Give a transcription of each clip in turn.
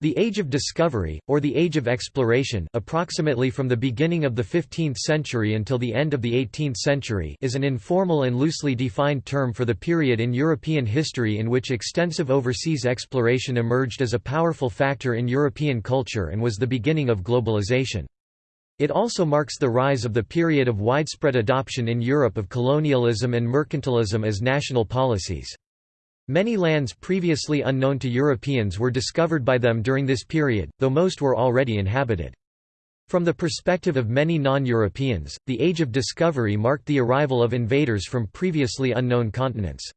The Age of Discovery, or the Age of Exploration approximately from the beginning of the 15th century until the end of the 18th century is an informal and loosely defined term for the period in European history in which extensive overseas exploration emerged as a powerful factor in European culture and was the beginning of globalization. It also marks the rise of the period of widespread adoption in Europe of colonialism and mercantilism as national policies. Many lands previously unknown to Europeans were discovered by them during this period, though most were already inhabited. From the perspective of many non-Europeans, the Age of Discovery marked the arrival of invaders from previously unknown continents.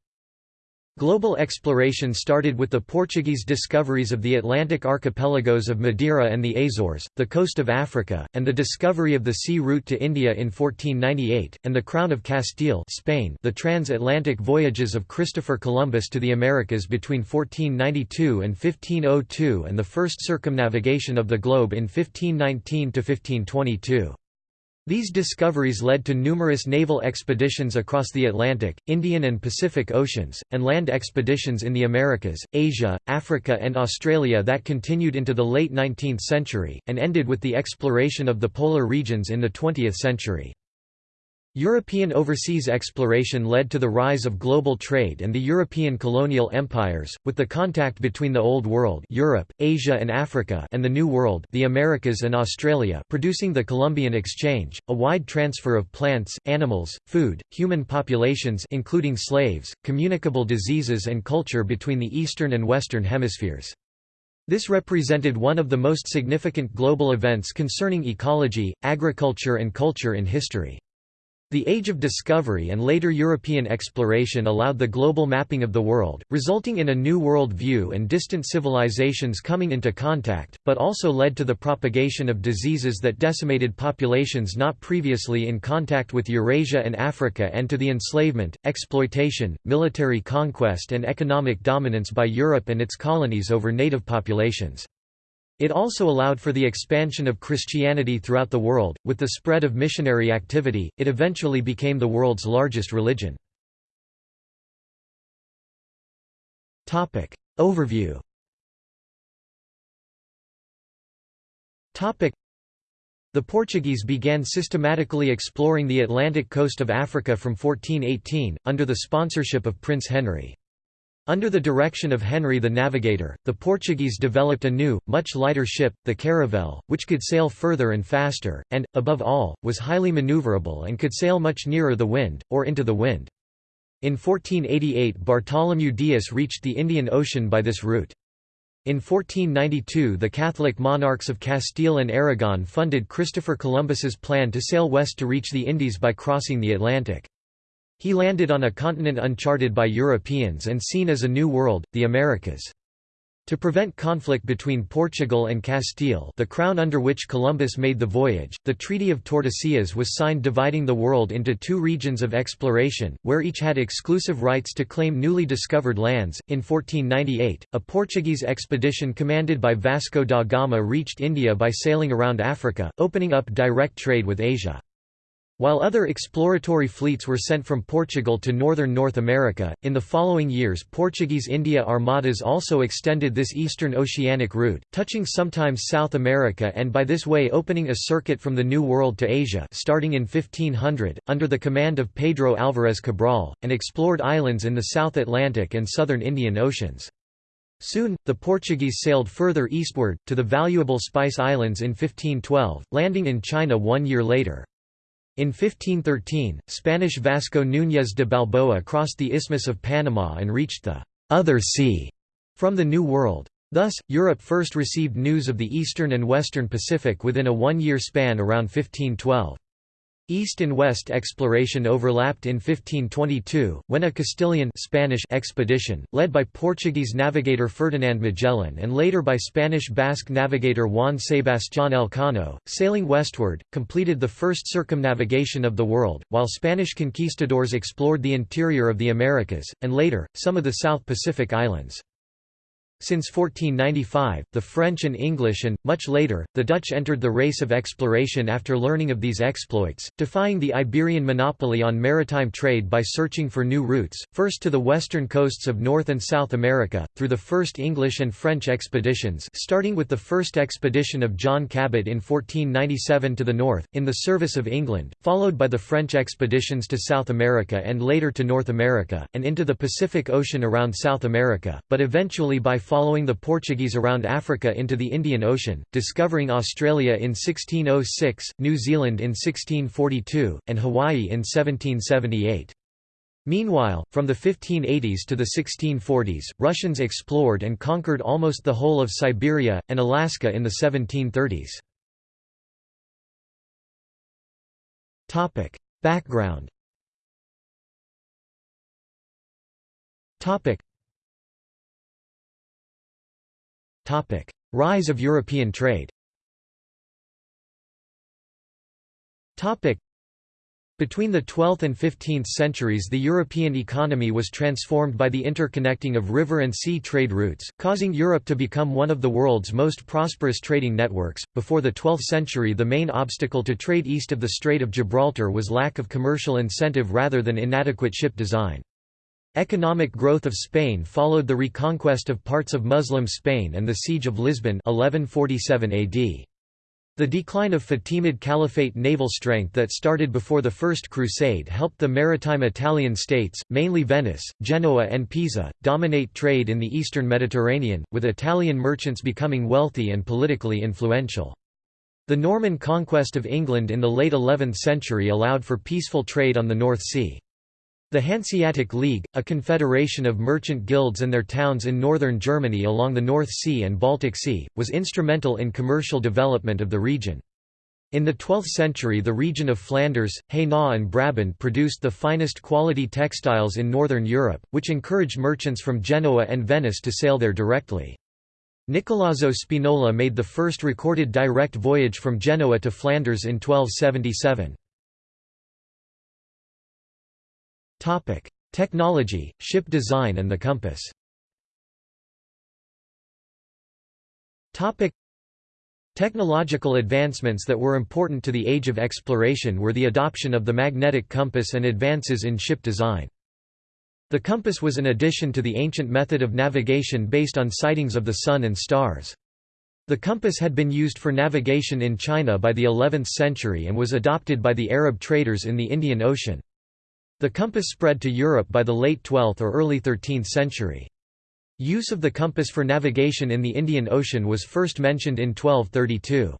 Global exploration started with the Portuguese discoveries of the Atlantic archipelagos of Madeira and the Azores, the coast of Africa, and the discovery of the sea route to India in 1498, and the Crown of Castile Spain the transatlantic voyages of Christopher Columbus to the Americas between 1492 and 1502 and the first circumnavigation of the globe in 1519–1522. These discoveries led to numerous naval expeditions across the Atlantic, Indian and Pacific Oceans, and land expeditions in the Americas, Asia, Africa and Australia that continued into the late 19th century, and ended with the exploration of the polar regions in the 20th century. European overseas exploration led to the rise of global trade and the European colonial empires, with the contact between the Old World Europe, Asia and Africa and the New World the Americas and Australia producing the Columbian Exchange, a wide transfer of plants, animals, food, human populations including slaves, communicable diseases and culture between the Eastern and Western hemispheres. This represented one of the most significant global events concerning ecology, agriculture and culture in history. The Age of Discovery and later European exploration allowed the global mapping of the world, resulting in a new world view and distant civilizations coming into contact, but also led to the propagation of diseases that decimated populations not previously in contact with Eurasia and Africa and to the enslavement, exploitation, military conquest and economic dominance by Europe and its colonies over native populations. It also allowed for the expansion of Christianity throughout the world. With the spread of missionary activity, it eventually became the world's largest religion. Topic Overview. Topic The Portuguese began systematically exploring the Atlantic coast of Africa from 1418, under the sponsorship of Prince Henry. Under the direction of Henry the Navigator, the Portuguese developed a new, much lighter ship, the Caravel, which could sail further and faster, and, above all, was highly maneuverable and could sail much nearer the wind, or into the wind. In 1488 Bartholomew Dias reached the Indian Ocean by this route. In 1492 the Catholic monarchs of Castile and Aragon funded Christopher Columbus's plan to sail west to reach the Indies by crossing the Atlantic. He landed on a continent uncharted by Europeans and seen as a new world, the Americas. To prevent conflict between Portugal and Castile the crown under which Columbus made the voyage, the Treaty of Tordesillas was signed dividing the world into two regions of exploration, where each had exclusive rights to claim newly discovered lands. In 1498, a Portuguese expedition commanded by Vasco da Gama reached India by sailing around Africa, opening up direct trade with Asia. While other exploratory fleets were sent from Portugal to northern North America, in the following years Portuguese India armadas also extended this eastern oceanic route, touching sometimes South America and by this way opening a circuit from the New World to Asia starting in 1500, under the command of Pedro Álvares Cabral, and explored islands in the South Atlantic and southern Indian Oceans. Soon, the Portuguese sailed further eastward, to the valuable Spice Islands in 1512, landing in China one year later. In 1513, Spanish Vasco Núñez de Balboa crossed the Isthmus of Panama and reached the «other sea» from the New World. Thus, Europe first received news of the eastern and western Pacific within a one-year span around 1512. East and west exploration overlapped in 1522, when a Castilian Spanish expedition, led by Portuguese navigator Ferdinand Magellan and later by Spanish-Basque navigator Juan Sebastián Elcano, sailing westward, completed the first circumnavigation of the world, while Spanish conquistadors explored the interior of the Americas, and later, some of the South Pacific islands. Since 1495, the French and English and, much later, the Dutch entered the race of exploration after learning of these exploits, defying the Iberian monopoly on maritime trade by searching for new routes, first to the western coasts of North and South America, through the first English and French expeditions starting with the first expedition of John Cabot in 1497 to the north, in the service of England, followed by the French expeditions to South America and later to North America, and into the Pacific Ocean around South America, but eventually by following the Portuguese around Africa into the Indian Ocean, discovering Australia in 1606, New Zealand in 1642, and Hawaii in 1778. Meanwhile, from the 1580s to the 1640s, Russians explored and conquered almost the whole of Siberia, and Alaska in the 1730s. Background Rise of European trade between the 12th and 15th centuries the European economy was transformed by the interconnecting of river and sea trade routes, causing Europe to become one of the world's most prosperous trading networks. Before the 12th century the main obstacle to trade east of the Strait of Gibraltar was lack of commercial incentive rather than inadequate ship design. Economic growth of Spain followed the reconquest of parts of Muslim Spain and the Siege of Lisbon 1147 AD. The decline of Fatimid Caliphate naval strength that started before the First Crusade helped the maritime Italian states, mainly Venice, Genoa and Pisa, dominate trade in the eastern Mediterranean, with Italian merchants becoming wealthy and politically influential. The Norman conquest of England in the late 11th century allowed for peaceful trade on the North Sea. The Hanseatic League, a confederation of merchant guilds and their towns in northern Germany along the North Sea and Baltic Sea, was instrumental in commercial development of the region. In the 12th century the region of Flanders, Hainaut and Brabant produced the finest quality textiles in northern Europe, which encouraged merchants from Genoa and Venice to sail there directly. Nicolazzo Spinola made the first recorded direct voyage from Genoa to Flanders in 1277. Topic: Technology, ship design and the compass. Topic: Technological advancements that were important to the age of exploration were the adoption of the magnetic compass and advances in ship design. The compass was an addition to the ancient method of navigation based on sightings of the sun and stars. The compass had been used for navigation in China by the 11th century and was adopted by the Arab traders in the Indian Ocean. The compass spread to Europe by the late 12th or early 13th century. Use of the compass for navigation in the Indian Ocean was first mentioned in 1232.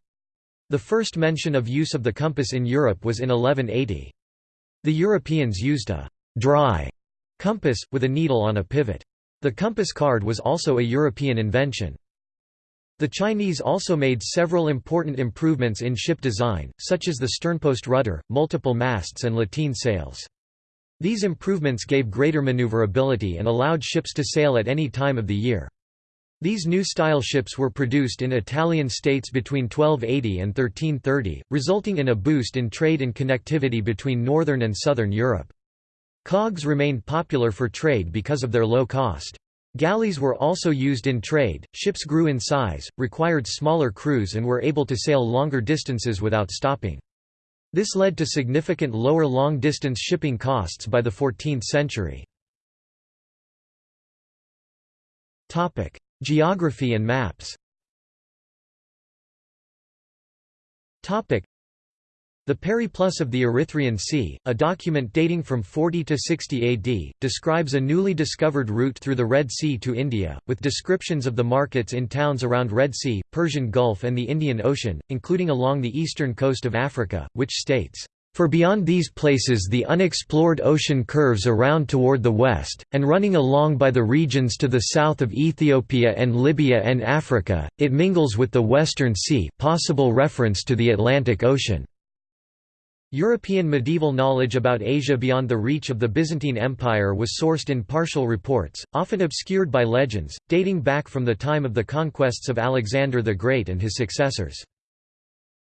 The first mention of use of the compass in Europe was in 1180. The Europeans used a «dry» compass, with a needle on a pivot. The compass card was also a European invention. The Chinese also made several important improvements in ship design, such as the sternpost rudder, multiple masts and lateen sails. These improvements gave greater maneuverability and allowed ships to sail at any time of the year. These new style ships were produced in Italian states between 1280 and 1330, resulting in a boost in trade and connectivity between northern and southern Europe. Cogs remained popular for trade because of their low cost. Galleys were also used in trade, ships grew in size, required smaller crews and were able to sail longer distances without stopping. This led to significant lower long-distance shipping costs by the 14th century. Geography and maps the Periplus of the Erythraean Sea, a document dating from 40 to 60 AD, describes a newly discovered route through the Red Sea to India, with descriptions of the markets in towns around Red Sea, Persian Gulf and the Indian Ocean, including along the eastern coast of Africa, which states, "...for beyond these places the unexplored ocean curves around toward the west, and running along by the regions to the south of Ethiopia and Libya and Africa, it mingles with the Western Sea possible reference to the Atlantic Ocean." European medieval knowledge about Asia beyond the reach of the Byzantine Empire was sourced in partial reports, often obscured by legends, dating back from the time of the conquests of Alexander the Great and his successors.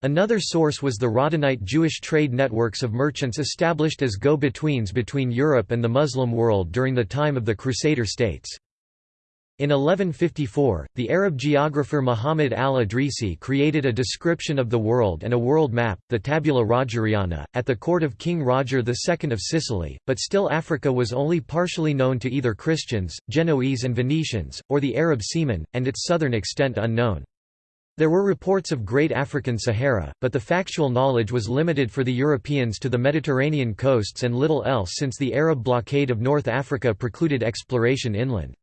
Another source was the Radhanite Jewish trade networks of merchants established as go-betweens between Europe and the Muslim world during the time of the Crusader states. In 1154, the Arab geographer Muhammad al-Idrisi created a description of the world and a world map, the Tabula Rogeriana, at the court of King Roger II of Sicily, but still Africa was only partially known to either Christians, Genoese and Venetians, or the Arab seamen, and its southern extent unknown. There were reports of Great African Sahara, but the factual knowledge was limited for the Europeans to the Mediterranean coasts and little else since the Arab blockade of North Africa precluded exploration inland.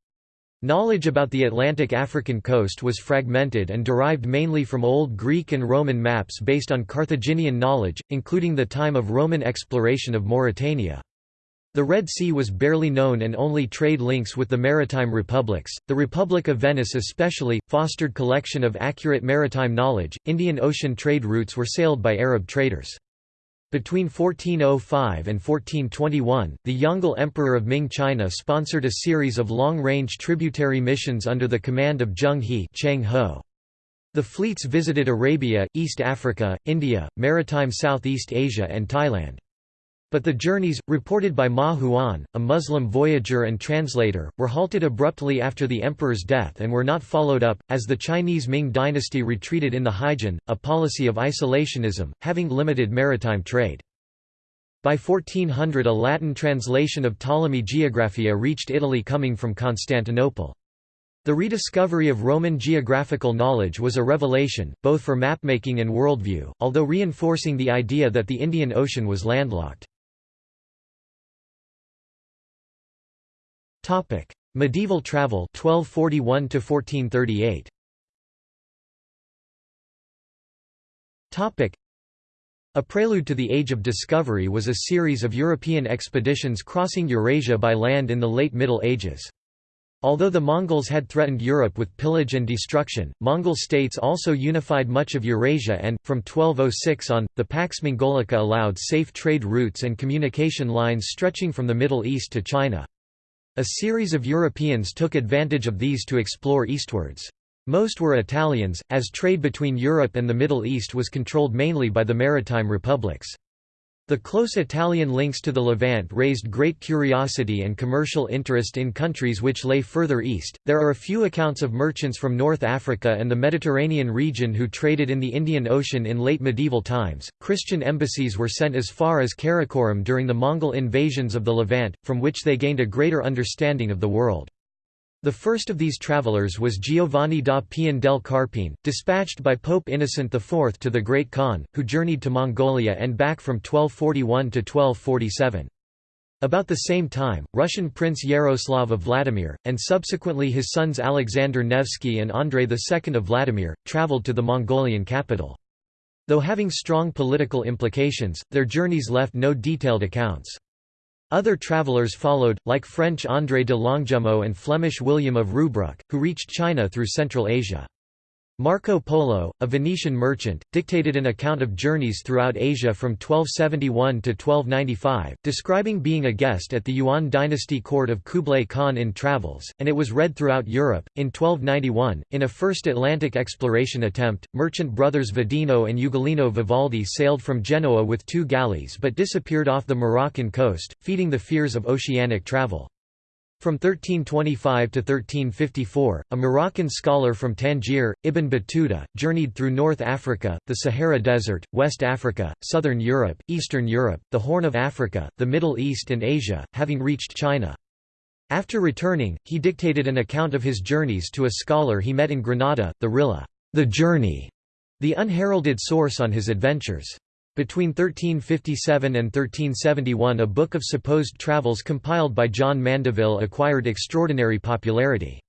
Knowledge about the Atlantic African coast was fragmented and derived mainly from Old Greek and Roman maps based on Carthaginian knowledge, including the time of Roman exploration of Mauritania. The Red Sea was barely known and only trade links with the maritime republics. The Republic of Venice especially fostered collection of accurate maritime knowledge. Indian Ocean trade routes were sailed by Arab traders. Between 1405 and 1421, the Yongle Emperor of Ming China sponsored a series of long-range tributary missions under the command of Zheng He Ho. The fleets visited Arabia, East Africa, India, maritime Southeast Asia and Thailand. But the journeys, reported by Ma Huan, a Muslim voyager and translator, were halted abruptly after the emperor's death and were not followed up, as the Chinese Ming dynasty retreated in the Haijin, a policy of isolationism, having limited maritime trade. By 1400 a Latin translation of Ptolemy Geographia reached Italy coming from Constantinople. The rediscovery of Roman geographical knowledge was a revelation, both for mapmaking and worldview, although reinforcing the idea that the Indian Ocean was landlocked. Topic: Medieval travel 1241 to 1438. Topic: A prelude to the Age of Discovery was a series of European expeditions crossing Eurasia by land in the late Middle Ages. Although the Mongols had threatened Europe with pillage and destruction, Mongol states also unified much of Eurasia and, from 1206 on, the Pax Mongolica allowed safe trade routes and communication lines stretching from the Middle East to China. A series of Europeans took advantage of these to explore eastwards. Most were Italians, as trade between Europe and the Middle East was controlled mainly by the maritime republics. The close Italian links to the Levant raised great curiosity and commercial interest in countries which lay further east. There are a few accounts of merchants from North Africa and the Mediterranean region who traded in the Indian Ocean in late medieval times. Christian embassies were sent as far as Karakorum during the Mongol invasions of the Levant, from which they gained a greater understanding of the world. The first of these travelers was Giovanni da Pian del Carpine, dispatched by Pope Innocent IV to the Great Khan, who journeyed to Mongolia and back from 1241 to 1247. About the same time, Russian Prince Yaroslav of Vladimir, and subsequently his sons Alexander Nevsky and Andrei II of Vladimir, travelled to the Mongolian capital. Though having strong political implications, their journeys left no detailed accounts. Other travellers followed, like French André de Longjumeau and Flemish William of Rubruck, who reached China through Central Asia. Marco Polo, a Venetian merchant, dictated an account of journeys throughout Asia from 1271 to 1295, describing being a guest at the Yuan dynasty court of Kublai Khan in Travels, and it was read throughout Europe. In 1291, in a first Atlantic exploration attempt, merchant brothers Vadino and Ugolino Vivaldi sailed from Genoa with two galleys but disappeared off the Moroccan coast, feeding the fears of oceanic travel. From 1325 to 1354, a Moroccan scholar from Tangier, Ibn Battuta, journeyed through North Africa, the Sahara Desert, West Africa, Southern Europe, Eastern Europe, the Horn of Africa, the Middle East and Asia, having reached China. After returning, he dictated an account of his journeys to a scholar he met in Granada, the Rihla, the Journey, the unheralded source on his adventures. Between 1357 and 1371 a book of supposed travels compiled by John Mandeville acquired extraordinary popularity.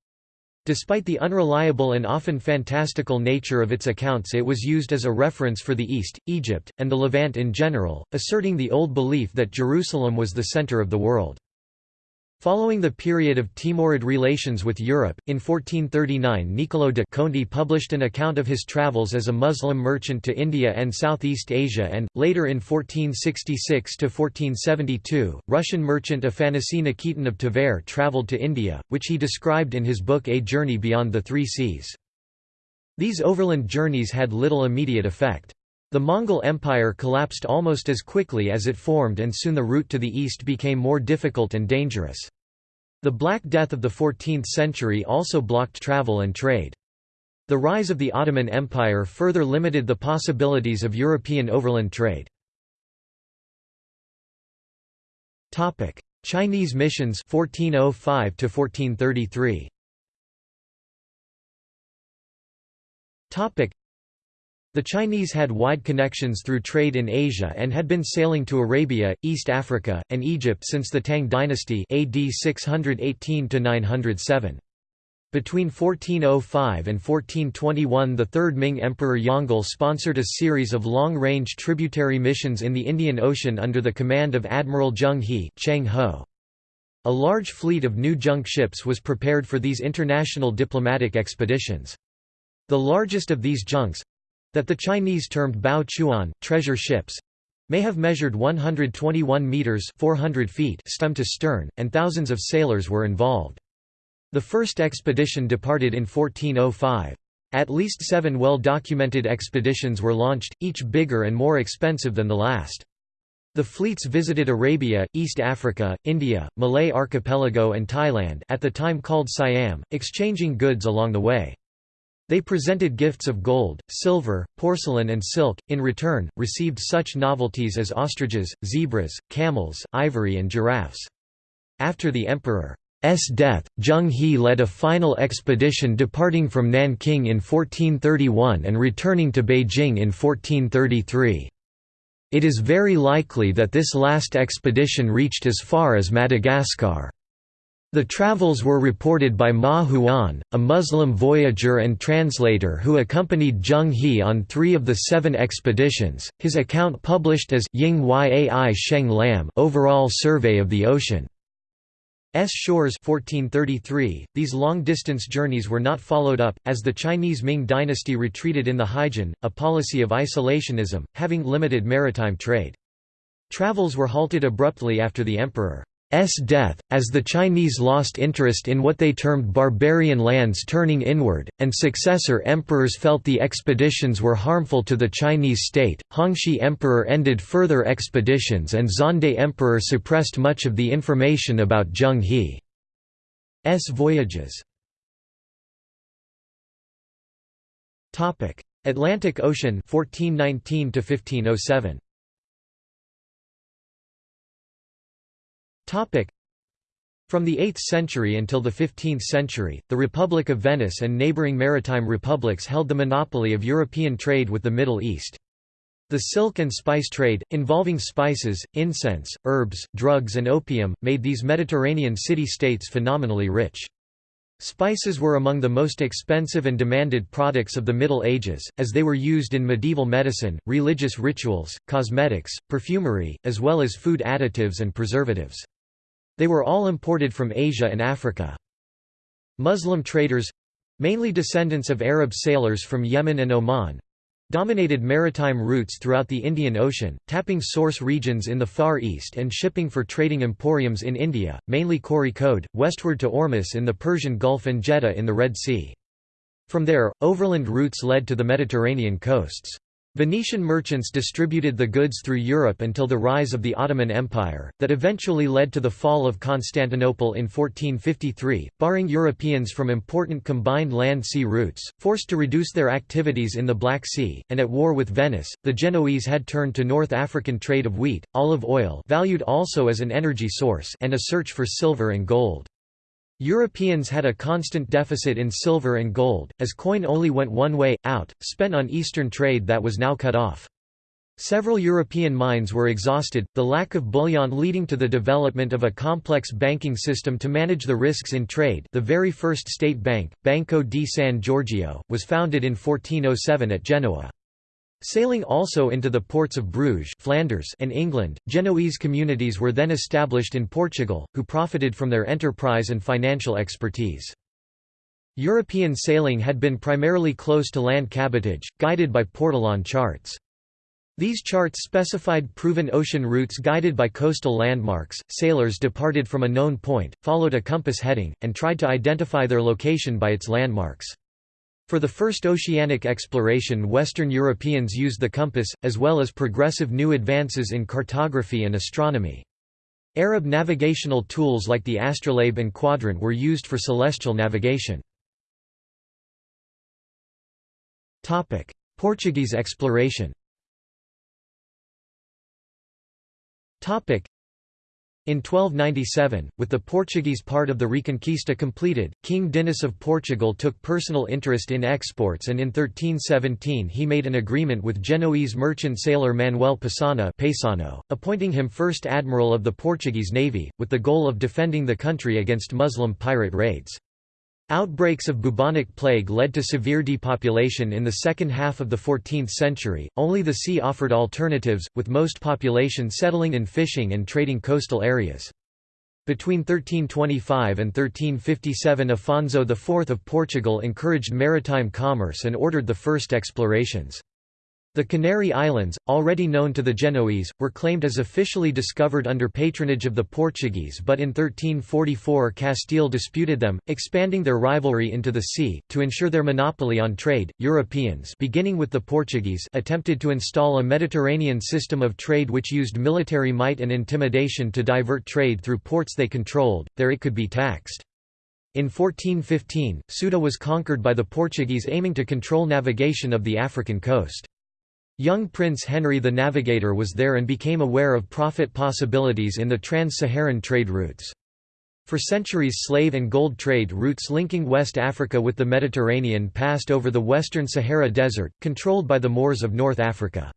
Despite the unreliable and often fantastical nature of its accounts it was used as a reference for the East, Egypt, and the Levant in general, asserting the old belief that Jerusalem was the center of the world. Following the period of Timurid relations with Europe, in 1439 Niccolò de Conti published an account of his travels as a Muslim merchant to India and Southeast Asia and, later in 1466–1472, Russian merchant Afanasy Nikitin of Tver travelled to India, which he described in his book A Journey Beyond the Three Seas. These overland journeys had little immediate effect. The Mongol Empire collapsed almost as quickly as it formed and soon the route to the east became more difficult and dangerous. The Black Death of the 14th century also blocked travel and trade. The rise of the Ottoman Empire further limited the possibilities of European overland trade. Chinese missions 1405 to 1433 the Chinese had wide connections through trade in Asia and had been sailing to Arabia, East Africa, and Egypt since the Tang dynasty AD 618 907. Between 1405 and 1421 the third Ming Emperor Yongle sponsored a series of long-range tributary missions in the Indian Ocean under the command of Admiral Zheng He Cheng Ho. A large fleet of new junk ships was prepared for these international diplomatic expeditions. The largest of these junks, that the Chinese termed Bao Chuan, treasure ships, may have measured 121 meters 400 feet stem to stern, and thousands of sailors were involved. The first expedition departed in 1405. At least seven well-documented expeditions were launched, each bigger and more expensive than the last. The fleets visited Arabia, East Africa, India, Malay Archipelago and Thailand at the time called Siam, exchanging goods along the way. They presented gifts of gold, silver, porcelain and silk, in return, received such novelties as ostriches, zebras, camels, ivory and giraffes. After the emperor's death, Zheng He led a final expedition departing from Nanking in 1431 and returning to Beijing in 1433. It is very likely that this last expedition reached as far as Madagascar. The travels were reported by Ma Huan, a Muslim voyager and translator who accompanied Zheng He on three of the seven expeditions, his account published as Ying Yai Sheng Lan Overall Survey of the Ocean. S. Shores 1433. These long-distance journeys were not followed up, as the Chinese Ming dynasty retreated in the Haijin, a policy of isolationism, having limited maritime trade. Travels were halted abruptly after the emperor death, as the Chinese lost interest in what they termed barbarian lands turning inward, and successor emperors felt the expeditions were harmful to the Chinese state. Hongxi Emperor ended further expeditions and Xuande Emperor suppressed much of the information about Zheng He's voyages. Atlantic Ocean 1419 to 1507. From the 8th century until the 15th century, the Republic of Venice and neighboring maritime republics held the monopoly of European trade with the Middle East. The silk and spice trade, involving spices, incense, herbs, drugs and opium, made these Mediterranean city-states phenomenally rich. Spices were among the most expensive and demanded products of the Middle Ages, as they were used in medieval medicine, religious rituals, cosmetics, perfumery, as well as food additives and preservatives. They were all imported from Asia and Africa. Muslim traders—mainly descendants of Arab sailors from Yemen and Oman, dominated maritime routes throughout the Indian Ocean, tapping source regions in the Far East and shipping for trading emporiums in India, mainly Kozhikode, westward to Ormus in the Persian Gulf and Jeddah in the Red Sea. From there, overland routes led to the Mediterranean coasts. Venetian merchants distributed the goods through Europe until the rise of the Ottoman Empire, that eventually led to the fall of Constantinople in 1453, barring Europeans from important combined land-sea routes, forced to reduce their activities in the Black Sea, and at war with Venice, the Genoese had turned to North African trade of wheat, olive oil valued also as an energy source and a search for silver and gold. Europeans had a constant deficit in silver and gold, as coin only went one way, out, spent on Eastern trade that was now cut off. Several European mines were exhausted, the lack of bullion leading to the development of a complex banking system to manage the risks in trade the very first state bank, Banco di San Giorgio, was founded in 1407 at Genoa. Sailing also into the ports of Bruges Flanders and England, Genoese communities were then established in Portugal, who profited from their enterprise and financial expertise. European sailing had been primarily close to land cabotage, guided by portolan charts. These charts specified proven ocean routes guided by coastal landmarks. Sailors departed from a known point, followed a compass heading, and tried to identify their location by its landmarks. For the first oceanic exploration Western Europeans used the compass, as well as progressive new advances in cartography and astronomy. Arab navigational tools like the astrolabe and quadrant were used for celestial navigation. Portuguese exploration in 1297, with the Portuguese part of the Reconquista completed, King Dinis of Portugal took personal interest in exports and in 1317 he made an agreement with Genoese merchant sailor Manuel Pisano Paisano, appointing him first admiral of the Portuguese navy, with the goal of defending the country against Muslim pirate raids. Outbreaks of bubonic plague led to severe depopulation in the second half of the 14th century, only the sea offered alternatives, with most population settling in fishing and trading coastal areas. Between 1325 and 1357 Afonso IV of Portugal encouraged maritime commerce and ordered the first explorations. The Canary Islands, already known to the Genoese, were claimed as officially discovered under patronage of the Portuguese but in 1344 Castile disputed them, expanding their rivalry into the sea. To ensure their monopoly on trade, Europeans beginning with the Portuguese attempted to install a Mediterranean system of trade which used military might and intimidation to divert trade through ports they controlled, there it could be taxed. In 1415, Ceuta was conquered by the Portuguese aiming to control navigation of the African coast. Young Prince Henry the Navigator was there and became aware of profit possibilities in the trans-Saharan trade routes. For centuries slave and gold trade routes linking West Africa with the Mediterranean passed over the western Sahara Desert, controlled by the Moors of North Africa.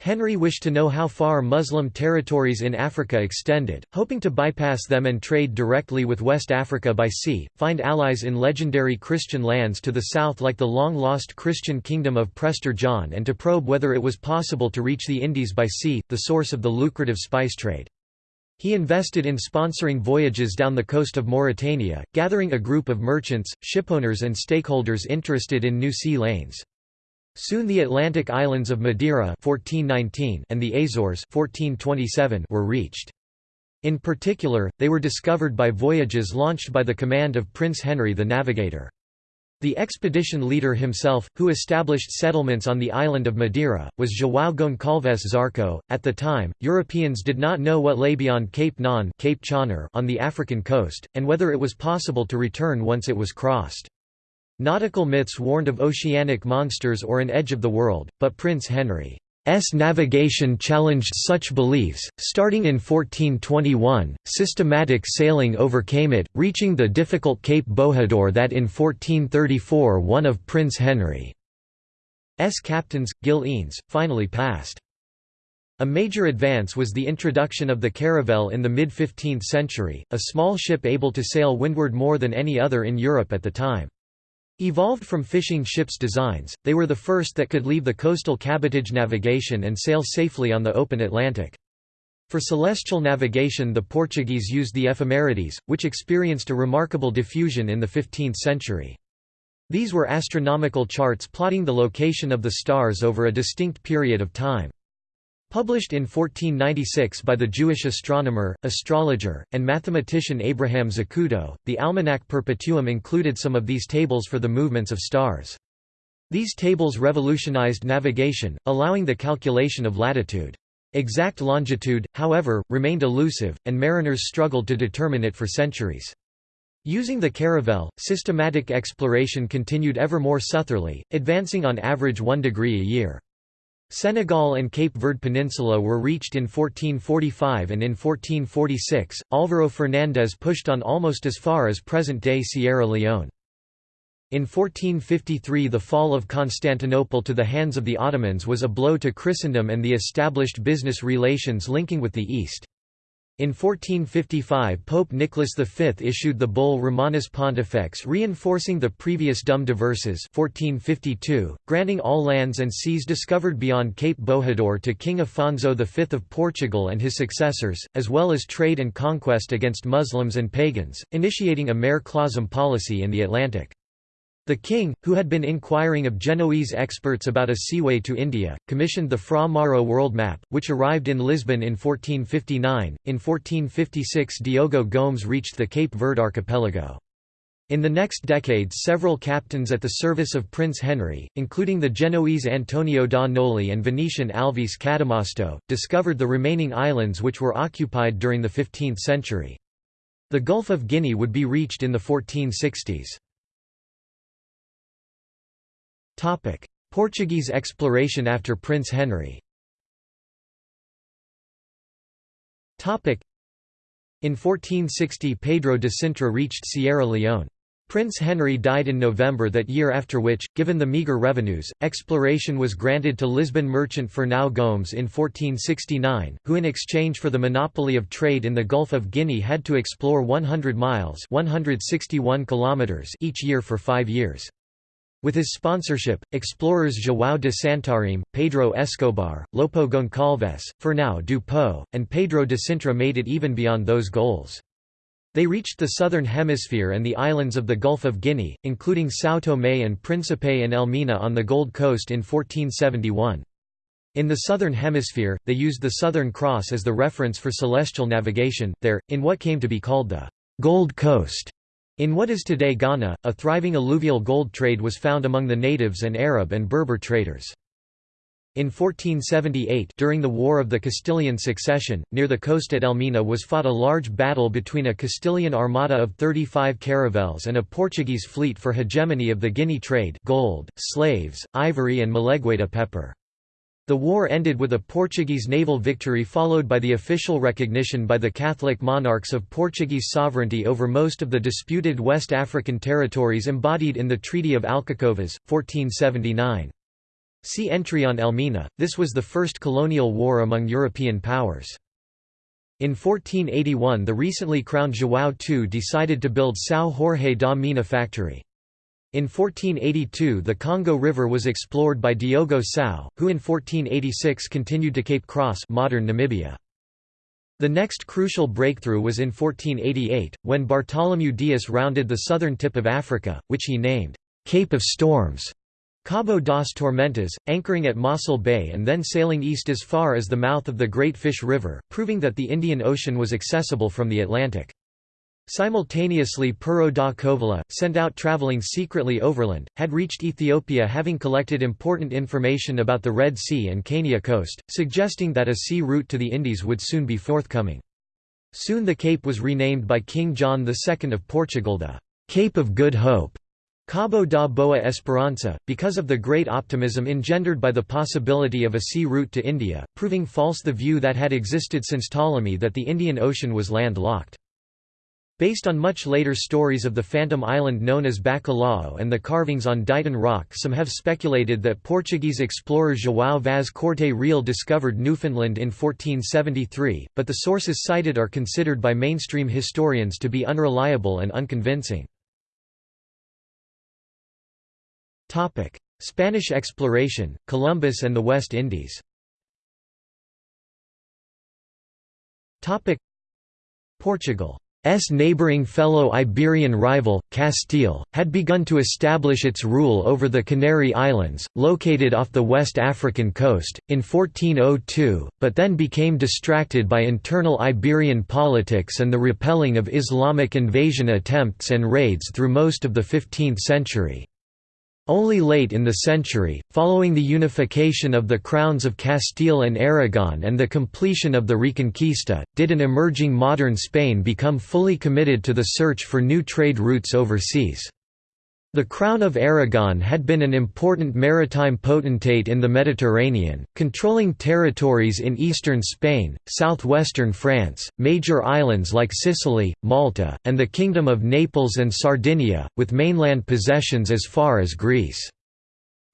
Henry wished to know how far Muslim territories in Africa extended, hoping to bypass them and trade directly with West Africa by sea, find allies in legendary Christian lands to the south like the long-lost Christian kingdom of Prester John and to probe whether it was possible to reach the Indies by sea, the source of the lucrative spice trade. He invested in sponsoring voyages down the coast of Mauritania, gathering a group of merchants, shipowners and stakeholders interested in new sea lanes. Soon the Atlantic islands of Madeira 1419 and the Azores 1427 were reached. In particular, they were discovered by voyages launched by the command of Prince Henry the Navigator. The expedition leader himself, who established settlements on the island of Madeira, was João Goncalves Zarco. At the time, Europeans did not know what lay beyond Cape Non Cape on the African coast, and whether it was possible to return once it was crossed. Nautical myths warned of oceanic monsters or an edge of the world, but Prince Henry's navigation challenged such beliefs. Starting in 1421, systematic sailing overcame it, reaching the difficult Cape Bojador that in 1434 one of Prince Henry's captains, Gil Eanes, finally passed. A major advance was the introduction of the caravel in the mid-15th century, a small ship able to sail windward more than any other in Europe at the time. Evolved from fishing ships' designs, they were the first that could leave the coastal cabotage navigation and sail safely on the open Atlantic. For celestial navigation the Portuguese used the ephemerides, which experienced a remarkable diffusion in the 15th century. These were astronomical charts plotting the location of the stars over a distinct period of time. Published in 1496 by the Jewish astronomer, astrologer, and mathematician Abraham Zacuto, the Almanac Perpetuum included some of these tables for the movements of stars. These tables revolutionized navigation, allowing the calculation of latitude. Exact longitude, however, remained elusive, and mariners struggled to determine it for centuries. Using the caravel, systematic exploration continued ever more southerly, advancing on average one degree a year. Senegal and Cape Verde Peninsula were reached in 1445 and in 1446, Álvaro Fernández pushed on almost as far as present-day Sierra Leone. In 1453 the fall of Constantinople to the hands of the Ottomans was a blow to Christendom and the established business relations linking with the East. In 1455 Pope Nicholas V issued the bull Romanus Pontifex reinforcing the previous Dum Diversas 1452, granting all lands and seas discovered beyond Cape Bojador to King Afonso V of Portugal and his successors, as well as trade and conquest against Muslims and pagans, initiating a mare clausum policy in the Atlantic. The king, who had been inquiring of Genoese experts about a seaway to India, commissioned the Fra Mauro world map, which arrived in Lisbon in 1459. In 1456 Diogo Gomes reached the Cape Verde archipelago. In the next decade several captains at the service of Prince Henry, including the Genoese Antonio da Noli and Venetian Alvise Cadamosto, discovered the remaining islands which were occupied during the 15th century. The Gulf of Guinea would be reached in the 1460s. Portuguese exploration after Prince Henry In 1460 Pedro de Sintra reached Sierra Leone. Prince Henry died in November that year after which, given the meagre revenues, exploration was granted to Lisbon merchant Fernão Gomes in 1469, who in exchange for the monopoly of trade in the Gulf of Guinea had to explore 100 miles 161 kilometers each year for five years. With his sponsorship, explorers João de Santarém, Pedro Escobar, Lopo Goncalves, Fernão do Pó, and Pedro de Sintra made it even beyond those goals. They reached the southern hemisphere and the islands of the Gulf of Guinea, including São Tomé and Príncipe and Elmina on the Gold Coast in 1471. In the southern hemisphere, they used the Southern Cross as the reference for celestial navigation, there, in what came to be called the Gold Coast. In what is today Ghana, a thriving alluvial gold trade was found among the natives and Arab and Berber traders. In 1478 during the War of the Castilian Succession, near the coast at Elmina was fought a large battle between a Castilian armada of 35 caravels and a Portuguese fleet for hegemony of the Guinea trade gold, slaves, ivory and Malagueta pepper. The war ended with a Portuguese naval victory followed by the official recognition by the Catholic monarchs of Portuguese sovereignty over most of the disputed West African territories embodied in the Treaty of Alcacovas, 1479. See entry on Elmina, this was the first colonial war among European powers. In 1481 the recently crowned João II decided to build São Jorge da Mina factory. In 1482 the Congo River was explored by Diogo Cão, who in 1486 continued to Cape Cross modern Namibia. The next crucial breakthrough was in 1488, when Bartholomew Dias rounded the southern tip of Africa, which he named, Cape of Storms. Cabo das Tormentas, anchoring at Mossel Bay and then sailing east as far as the mouth of the Great Fish River, proving that the Indian Ocean was accessible from the Atlantic. Simultaneously Pero da Covilhã, sent out travelling secretly overland, had reached Ethiopia having collected important information about the Red Sea and Kenya coast, suggesting that a sea route to the Indies would soon be forthcoming. Soon the cape was renamed by King John II of Portugal the Cape of Good Hope, Cabo da Boa Esperança, because of the great optimism engendered by the possibility of a sea route to India, proving false the view that had existed since Ptolemy that the Indian Ocean was land-locked. Based on much later stories of the phantom island known as Bacalhau and the carvings on Dighton Rock some have speculated that Portuguese explorer João Vaz Corte Real discovered Newfoundland in 1473, but the sources cited are considered by mainstream historians to be unreliable and unconvincing. Spanish exploration, Columbus and the West Indies Portugal S neighbouring fellow Iberian rival, Castile, had begun to establish its rule over the Canary Islands, located off the West African coast, in 1402, but then became distracted by internal Iberian politics and the repelling of Islamic invasion attempts and raids through most of the 15th century. Only late in the century, following the unification of the crowns of Castile and Aragon and the completion of the Reconquista, did an emerging modern Spain become fully committed to the search for new trade routes overseas. The Crown of Aragon had been an important maritime potentate in the Mediterranean, controlling territories in eastern Spain, southwestern France, major islands like Sicily, Malta, and the Kingdom of Naples and Sardinia, with mainland possessions as far as Greece.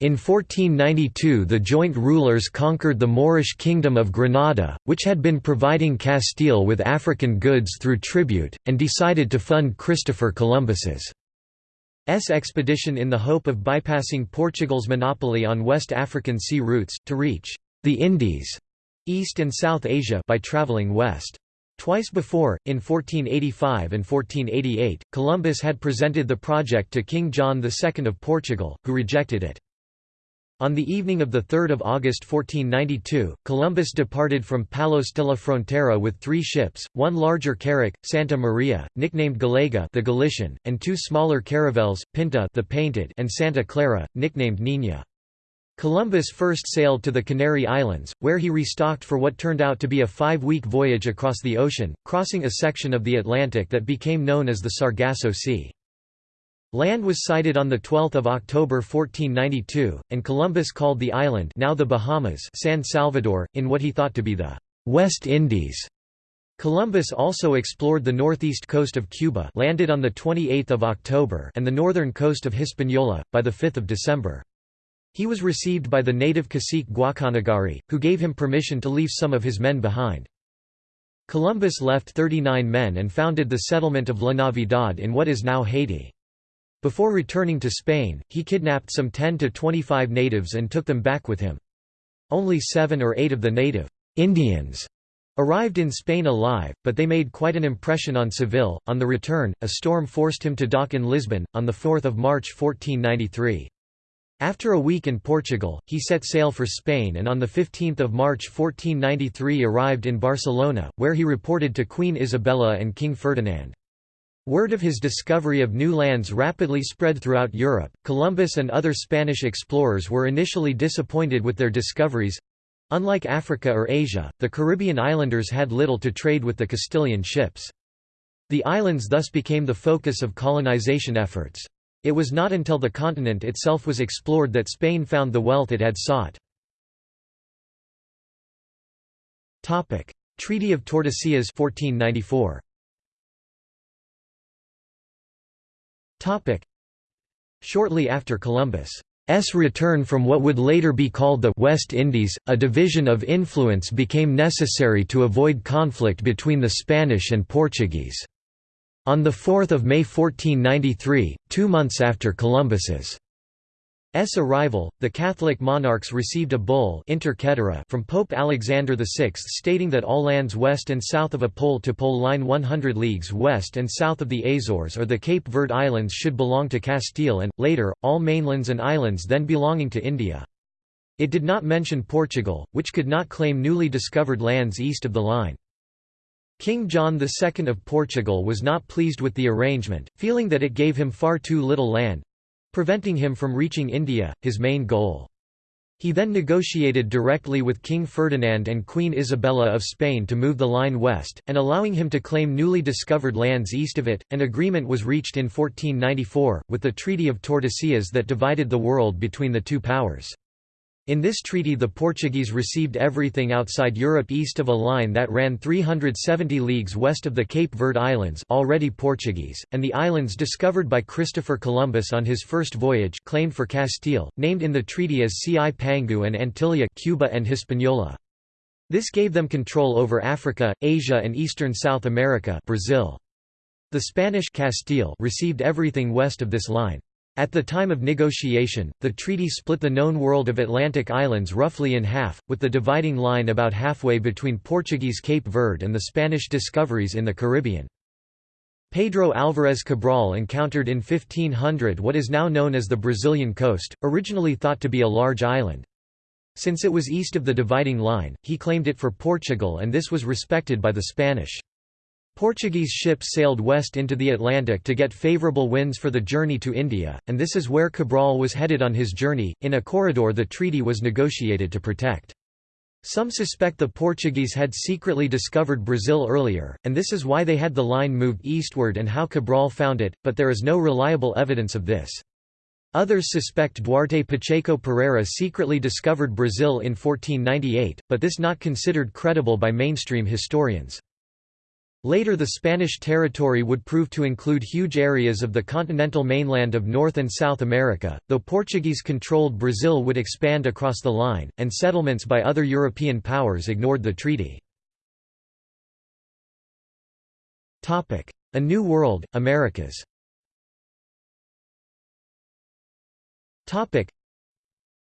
In 1492 the joint rulers conquered the Moorish kingdom of Granada, which had been providing Castile with African goods through tribute, and decided to fund Christopher Columbus's expedition in the hope of bypassing Portugal's monopoly on West African sea routes, to reach the Indies, East and South Asia by travelling west. Twice before, in 1485 and 1488, Columbus had presented the project to King John II of Portugal, who rejected it. On the evening of 3 August 1492, Columbus departed from Palos de la Frontera with three ships, one larger carrack, Santa Maria, nicknamed Galega the Galician, and two smaller caravels, Pinta the Painted and Santa Clara, nicknamed Niña. Columbus first sailed to the Canary Islands, where he restocked for what turned out to be a five-week voyage across the ocean, crossing a section of the Atlantic that became known as the Sargasso Sea. Land was sighted on 12 October 1492, and Columbus called the island now the Bahamas San Salvador, in what he thought to be the «West Indies». Columbus also explored the northeast coast of Cuba landed on 28 October and the northern coast of Hispaniola, by 5 December. He was received by the native cacique Guacanagari, who gave him permission to leave some of his men behind. Columbus left 39 men and founded the settlement of La Navidad in what is now Haiti. Before returning to Spain, he kidnapped some 10 to 25 natives and took them back with him. Only seven or eight of the native Indians arrived in Spain alive, but they made quite an impression on Seville. On the return, a storm forced him to dock in Lisbon, on 4 March 1493. After a week in Portugal, he set sail for Spain and on 15 March 1493 arrived in Barcelona, where he reported to Queen Isabella and King Ferdinand. Word of his discovery of new lands rapidly spread throughout Europe. Columbus and other Spanish explorers were initially disappointed with their discoveries. Unlike Africa or Asia, the Caribbean islanders had little to trade with the Castilian ships. The islands thus became the focus of colonization efforts. It was not until the continent itself was explored that Spain found the wealth it had sought. Treaty of Tordesillas 1494. Shortly after Columbus' return from what would later be called the West Indies, a division of influence became necessary to avoid conflict between the Spanish and Portuguese. On 4 May 1493, two months after Columbus's S arrival, the Catholic monarchs received a bull inter from Pope Alexander VI stating that all lands west and south of a pole-to-pole line 100 leagues west and south of the Azores or the Cape Verde Islands should belong to Castile and, later, all mainlands and islands then belonging to India. It did not mention Portugal, which could not claim newly discovered lands east of the line. King John II of Portugal was not pleased with the arrangement, feeling that it gave him far too little land, preventing him from reaching India, his main goal. He then negotiated directly with King Ferdinand and Queen Isabella of Spain to move the line west, and allowing him to claim newly discovered lands east of it. An agreement was reached in 1494, with the Treaty of Tordesillas that divided the world between the two powers. In this treaty the Portuguese received everything outside Europe east of a line that ran 370 leagues west of the Cape Verde Islands already Portuguese, and the islands discovered by Christopher Columbus on his first voyage claimed for Castile, named in the treaty as Cipangu and Antilia Cuba and Hispaniola. This gave them control over Africa, Asia and eastern South America Brazil. The Spanish Castile received everything west of this line. At the time of negotiation, the treaty split the known world of Atlantic islands roughly in half, with the dividing line about halfway between Portuguese Cape Verde and the Spanish discoveries in the Caribbean. Pedro Álvares Cabral encountered in 1500 what is now known as the Brazilian coast, originally thought to be a large island. Since it was east of the dividing line, he claimed it for Portugal and this was respected by the Spanish. Portuguese ships sailed west into the Atlantic to get favourable winds for the journey to India, and this is where Cabral was headed on his journey, in a corridor the treaty was negotiated to protect. Some suspect the Portuguese had secretly discovered Brazil earlier, and this is why they had the line moved eastward and how Cabral found it, but there is no reliable evidence of this. Others suspect Duarte Pacheco Pereira secretly discovered Brazil in 1498, but this not considered credible by mainstream historians. Later the Spanish territory would prove to include huge areas of the continental mainland of North and South America, though Portuguese-controlled Brazil would expand across the line, and settlements by other European powers ignored the treaty. A New World, Americas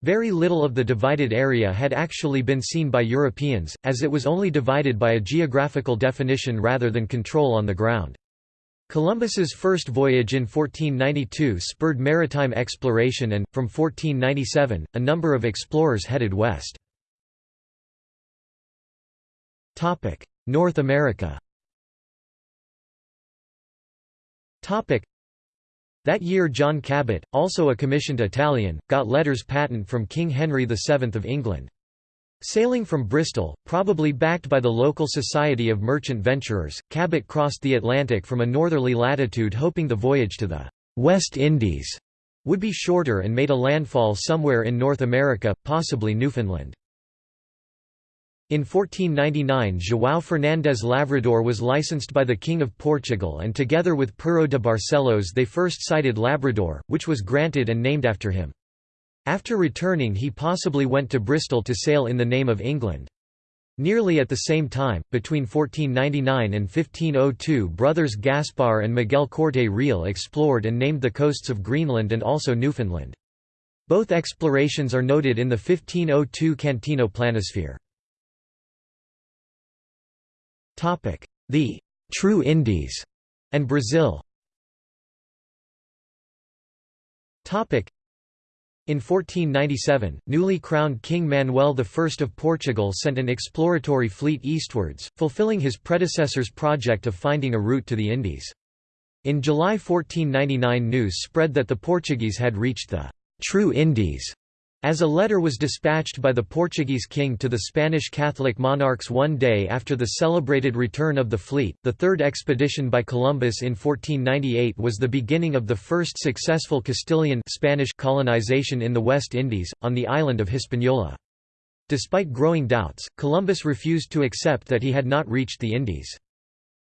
very little of the divided area had actually been seen by Europeans, as it was only divided by a geographical definition rather than control on the ground. Columbus's first voyage in 1492 spurred maritime exploration and, from 1497, a number of explorers headed west. North America that year John Cabot, also a commissioned Italian, got letters patent from King Henry VII of England. Sailing from Bristol, probably backed by the local Society of Merchant Venturers, Cabot crossed the Atlantic from a northerly latitude hoping the voyage to the West Indies would be shorter and made a landfall somewhere in North America, possibly Newfoundland. In 1499 João Fernandes Lavrador was licensed by the King of Portugal and together with Pero de Barcelos they first sighted Labrador, which was granted and named after him. After returning he possibly went to Bristol to sail in the name of England. Nearly at the same time, between 1499 and 1502 brothers Gaspar and Miguel Corte Real explored and named the coasts of Greenland and also Newfoundland. Both explorations are noted in the 1502 Cantino Planisphere. The «True Indies» and Brazil. In 1497, newly crowned King Manuel I of Portugal sent an exploratory fleet eastwards, fulfilling his predecessor's project of finding a route to the Indies. In July 1499 news spread that the Portuguese had reached the «True Indies» As a letter was dispatched by the Portuguese king to the Spanish Catholic monarchs one day after the celebrated return of the fleet, the third expedition by Columbus in 1498 was the beginning of the first successful Castilian Spanish colonization in the West Indies, on the island of Hispaniola. Despite growing doubts, Columbus refused to accept that he had not reached the Indies.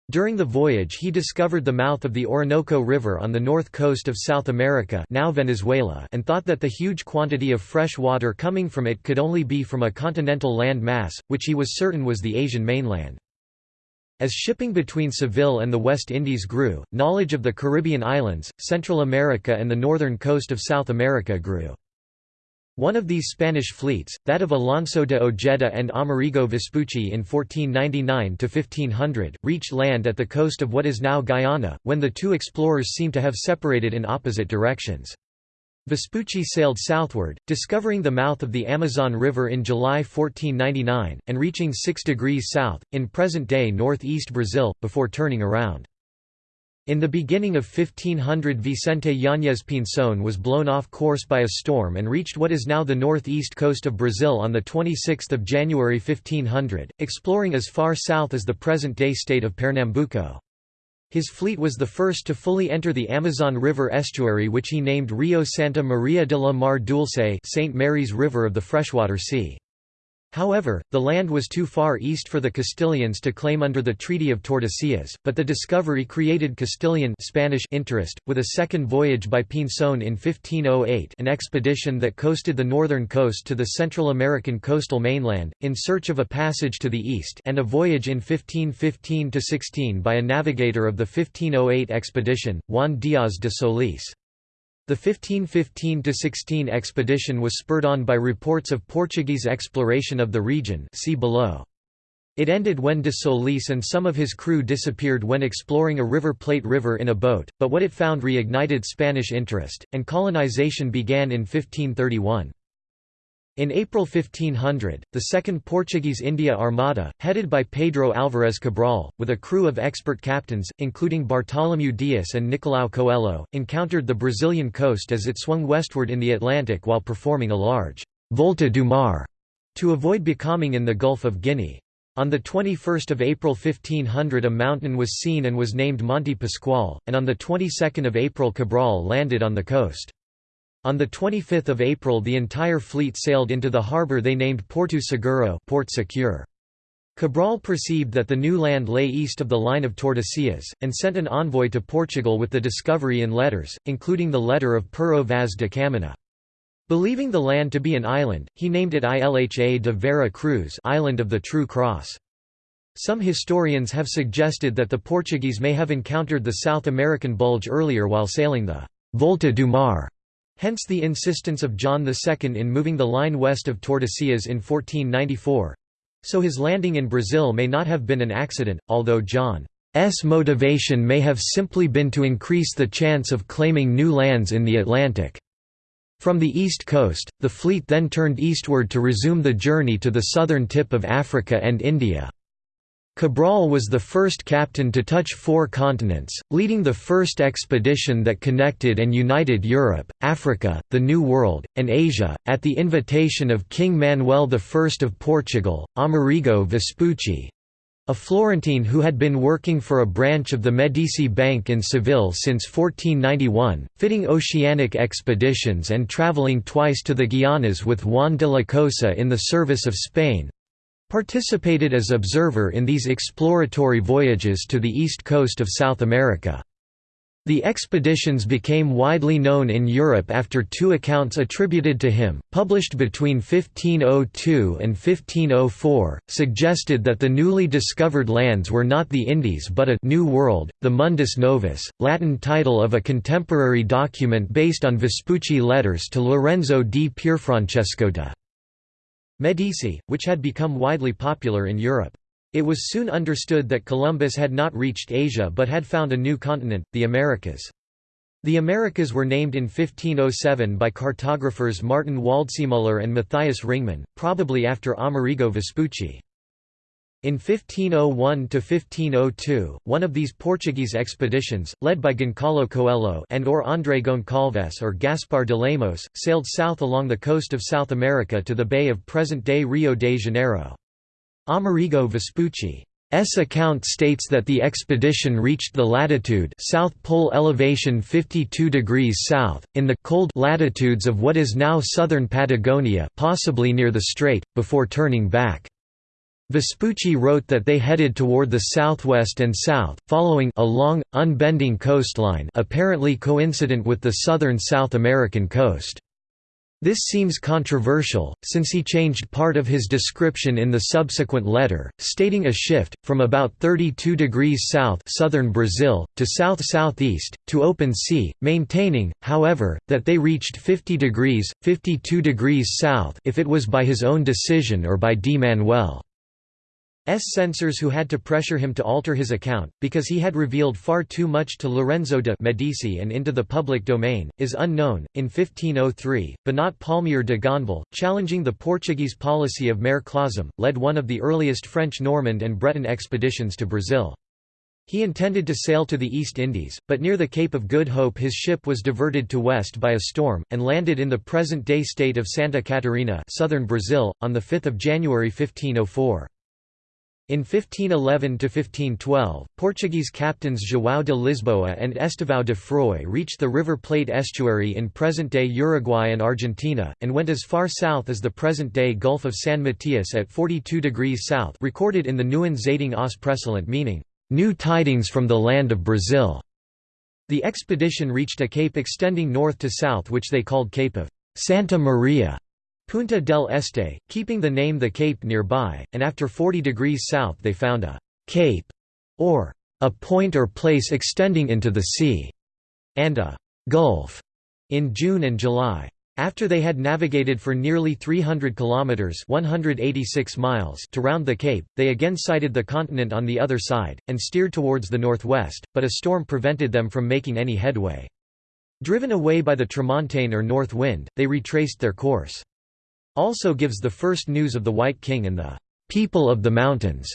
During the voyage he discovered the mouth of the Orinoco River on the north coast of South America now Venezuela and thought that the huge quantity of fresh water coming from it could only be from a continental land mass, which he was certain was the Asian mainland. As shipping between Seville and the West Indies grew, knowledge of the Caribbean islands, Central America and the northern coast of South America grew. One of these Spanish fleets, that of Alonso de Ojeda and Amerigo Vespucci in 1499–1500, reached land at the coast of what is now Guyana, when the two explorers seem to have separated in opposite directions. Vespucci sailed southward, discovering the mouth of the Amazon River in July 1499, and reaching 6 degrees south, in present-day northeast Brazil, before turning around. In the beginning of 1500 Vicente Yáñez Pinzón was blown off course by a storm and reached what is now the northeast coast of Brazil on 26 January 1500, exploring as far south as the present-day state of Pernambuco. His fleet was the first to fully enter the Amazon River estuary which he named Rio Santa Maria de la Mar Dulce St. Mary's River of the Freshwater Sea. However, the land was too far east for the Castilians to claim under the Treaty of Tordesillas, but the discovery created Castilian Spanish interest, with a second voyage by Pinzón in 1508 an expedition that coasted the northern coast to the Central American coastal mainland, in search of a passage to the east and a voyage in 1515–16 by a navigator of the 1508 expedition, Juan Díaz de Solís. The 1515–16 expedition was spurred on by reports of Portuguese exploration of the region see below. It ended when de Solis and some of his crew disappeared when exploring a River Plate River in a boat, but what it found reignited Spanish interest, and colonization began in 1531. In April 1500, the Second Portuguese India Armada, headed by Pedro Álvares Cabral, with a crew of expert captains, including Bartolomeu Dias and Nicolau Coelho, encountered the Brazilian coast as it swung westward in the Atlantic while performing a large «volta do mar» to avoid becalming in the Gulf of Guinea. On 21 April 1500 a mountain was seen and was named Monte Pascoal, and on the 22nd of April Cabral landed on the coast. On 25 April the entire fleet sailed into the harbour they named Porto Seguro Port Secure. Cabral perceived that the new land lay east of the line of Tordesillas, and sent an envoy to Portugal with the discovery in letters, including the letter of Pero Vaz de Caminha. Believing the land to be an island, he named it Ilha de Vera Cruz Island of the True Cross. Some historians have suggested that the Portuguese may have encountered the South American bulge earlier while sailing the Volta do Mar Hence the insistence of John II in moving the line west of Tordesillas in 1494. So his landing in Brazil may not have been an accident, although John's motivation may have simply been to increase the chance of claiming new lands in the Atlantic. From the east coast, the fleet then turned eastward to resume the journey to the southern tip of Africa and India. Cabral was the first captain to touch four continents, leading the first expedition that connected and united Europe, Africa, the New World, and Asia, at the invitation of King Manuel I of Portugal, Amerigo Vespucci, a Florentine who had been working for a branch of the Medici Bank in Seville since 1491, fitting oceanic expeditions and travelling twice to the Guianas with Juan de la Cosa in the service of Spain, participated as observer in these exploratory voyages to the east coast of South America. The expeditions became widely known in Europe after two accounts attributed to him, published between 1502 and 1504, suggested that the newly discovered lands were not the Indies but a «New World», the Mundus Novus, Latin title of a contemporary document based on Vespucci letters to Lorenzo di Pierfrancesco de' Medici, which had become widely popular in Europe. It was soon understood that Columbus had not reached Asia but had found a new continent, the Americas. The Americas were named in 1507 by cartographers Martin Waldseemüller and Matthias Ringmann, probably after Amerigo Vespucci. In 1501–1502, one of these Portuguese expeditions, led by Goncalo Coelho and or André Goncalves or Gaspar de Lemos, sailed south along the coast of South America to the bay of present-day Rio de Janeiro. Amerigo Vespucci's account states that the expedition reached the latitude South Pole elevation 52 degrees south, in the cold latitudes of what is now southern Patagonia possibly near the strait, before turning back. Vespucci wrote that they headed toward the southwest and south, following a long, unbending coastline apparently coincident with the southern South American coast. This seems controversial, since he changed part of his description in the subsequent letter, stating a shift, from about 32 degrees south southern Brazil, to south-southeast, to open sea, maintaining, however, that they reached 50 degrees, 52 degrees south if it was by his own decision or by D. Manuel. S censors who had to pressure him to alter his account, because he had revealed far too much to Lorenzo de' Medici and into the public domain, is unknown. In 1503, Binot Paulmier de Gonneville, challenging the Portuguese policy of Mare Clausum, led one of the earliest French Normand and Breton expeditions to Brazil. He intended to sail to the East Indies, but near the Cape of Good Hope his ship was diverted to west by a storm, and landed in the present-day state of Santa Catarina southern Brazil, on 5 January 1504. In 1511–1512, Portuguese captains João de Lisboa and Estevão de Fróis reached the River Plate estuary in present-day Uruguay and Argentina, and went as far south as the present-day Gulf of San Matias at 42 degrees south recorded in the Nieuwe Zeitung aus Presseland meaning, "...new tidings from the land of Brazil." The expedition reached a cape extending north to south which they called Cape of Santa Maria. Punta del Este, keeping the name the Cape nearby, and after 40 degrees south they found a «cape» or «a point or place extending into the sea» and a «gulf» in June and July. After they had navigated for nearly 300 kilometers (186 miles) to round the cape, they again sighted the continent on the other side and steered towards the northwest, but a storm prevented them from making any headway. Driven away by the tramontane or north wind, they retraced their course also gives the first news of the White King and the people of the mountains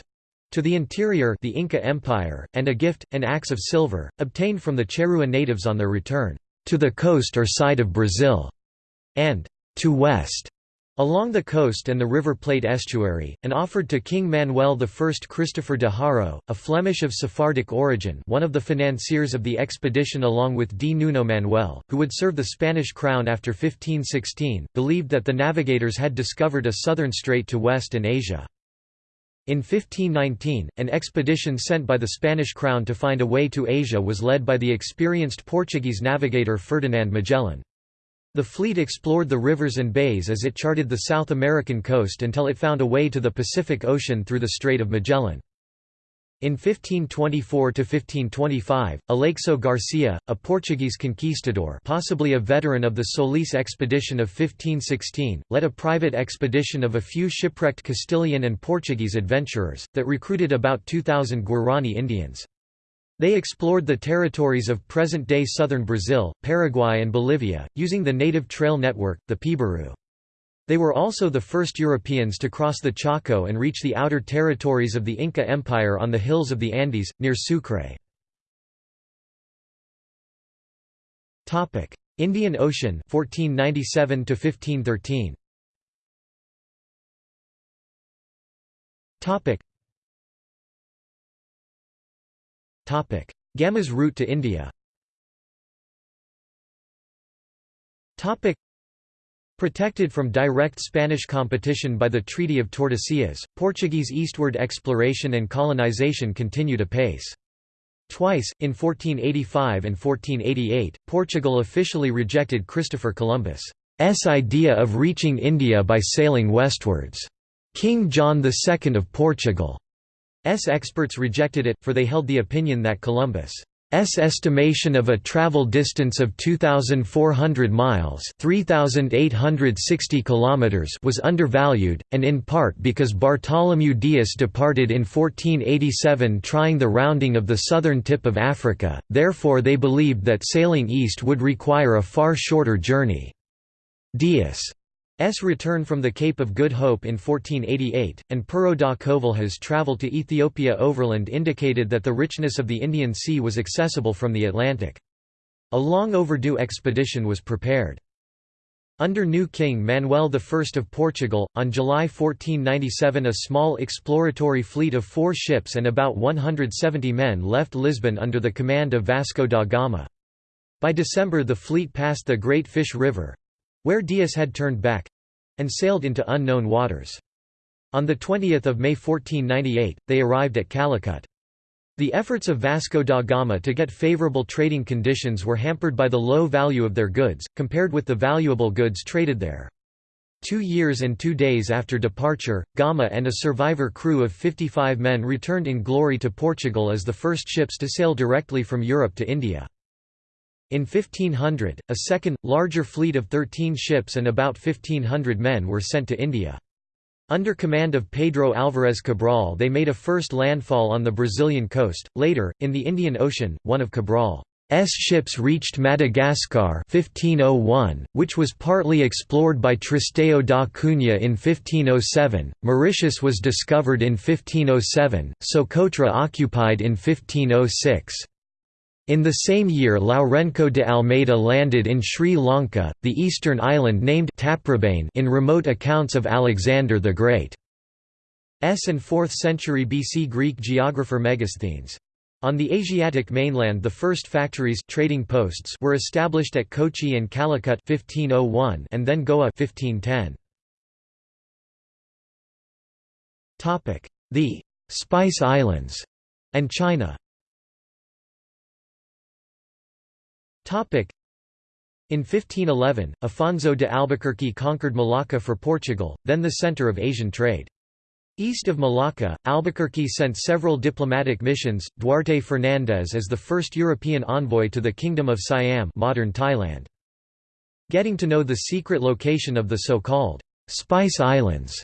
to the interior the Inca Empire, and a gift, an axe of silver, obtained from the Charrua natives on their return, to the coast or side of Brazil, and to west, along the coast and the River Plate estuary, and offered to King Manuel I Christopher de Haro, a Flemish of Sephardic origin one of the financiers of the expedition along with D. Nuno Manuel, who would serve the Spanish crown after 1516, believed that the navigators had discovered a southern strait to West and Asia. In 1519, an expedition sent by the Spanish crown to find a way to Asia was led by the experienced Portuguese navigator Ferdinand Magellan. The fleet explored the rivers and bays as it charted the South American coast until it found a way to the Pacific Ocean through the Strait of Magellan. In 1524–1525, Aleixo Garcia, a Portuguese conquistador possibly a veteran of the Solis expedition of 1516, led a private expedition of a few shipwrecked Castilian and Portuguese adventurers, that recruited about 2,000 Guarani Indians. They explored the territories of present-day southern Brazil, Paraguay and Bolivia, using the native trail network, the Peabiru. They were also the first Europeans to cross the Chaco and reach the outer territories of the Inca Empire on the hills of the Andes, near Sucre. Indian Ocean 1497 to 1513 Topic route to India Protected from direct Spanish competition by the Treaty of Tordesillas, Portuguese eastward exploration and colonization continued apace. Twice, in 1485 and 1488, Portugal officially rejected Christopher Columbus's idea of reaching India by sailing westwards. King John II of Portugal's experts rejected it, for they held the opinion that Columbus' S estimation of a travel distance of 2400 miles, 3860 kilometers was undervalued and in part because Bartholomew Dias departed in 1487 trying the rounding of the southern tip of Africa. Therefore they believed that sailing east would require a far shorter journey. Dias S return from the Cape of Good Hope in 1488, and Pero da Covilhã's travel to Ethiopia overland indicated that the richness of the Indian Sea was accessible from the Atlantic. A long overdue expedition was prepared. Under new King Manuel I of Portugal, on July 1497 a small exploratory fleet of four ships and about 170 men left Lisbon under the command of Vasco da Gama. By December the fleet passed the Great Fish River, where Dias had turned back and sailed into unknown waters. On 20 May 1498, they arrived at Calicut. The efforts of Vasco da Gama to get favorable trading conditions were hampered by the low value of their goods, compared with the valuable goods traded there. Two years and two days after departure, Gama and a survivor crew of 55 men returned in glory to Portugal as the first ships to sail directly from Europe to India. In 1500, a second, larger fleet of 13 ships and about 1,500 men were sent to India. Under command of Pedro Álvares Cabral they made a first landfall on the Brazilian coast. Later, in the Indian Ocean, one of Cabral's ships reached Madagascar 1501, which was partly explored by Tristão da Cunha in 1507, Mauritius was discovered in 1507, Socotra occupied in 1506. In the same year Lourenço de Almeida landed in Sri Lanka, the eastern island named Taprobane in remote accounts of Alexander the Great. S and 4th century BC Greek geographer Megasthenes. On the Asiatic mainland the first factories trading posts were established at Kochi and Calicut 1501 and then Goa 1510. The «Spice Islands» and China In 1511, Afonso de Albuquerque conquered Malacca for Portugal, then the centre of Asian trade. East of Malacca, Albuquerque sent several diplomatic missions, Duarte Fernandes as the first European envoy to the Kingdom of Siam modern Thailand. Getting to know the secret location of the so-called Spice Islands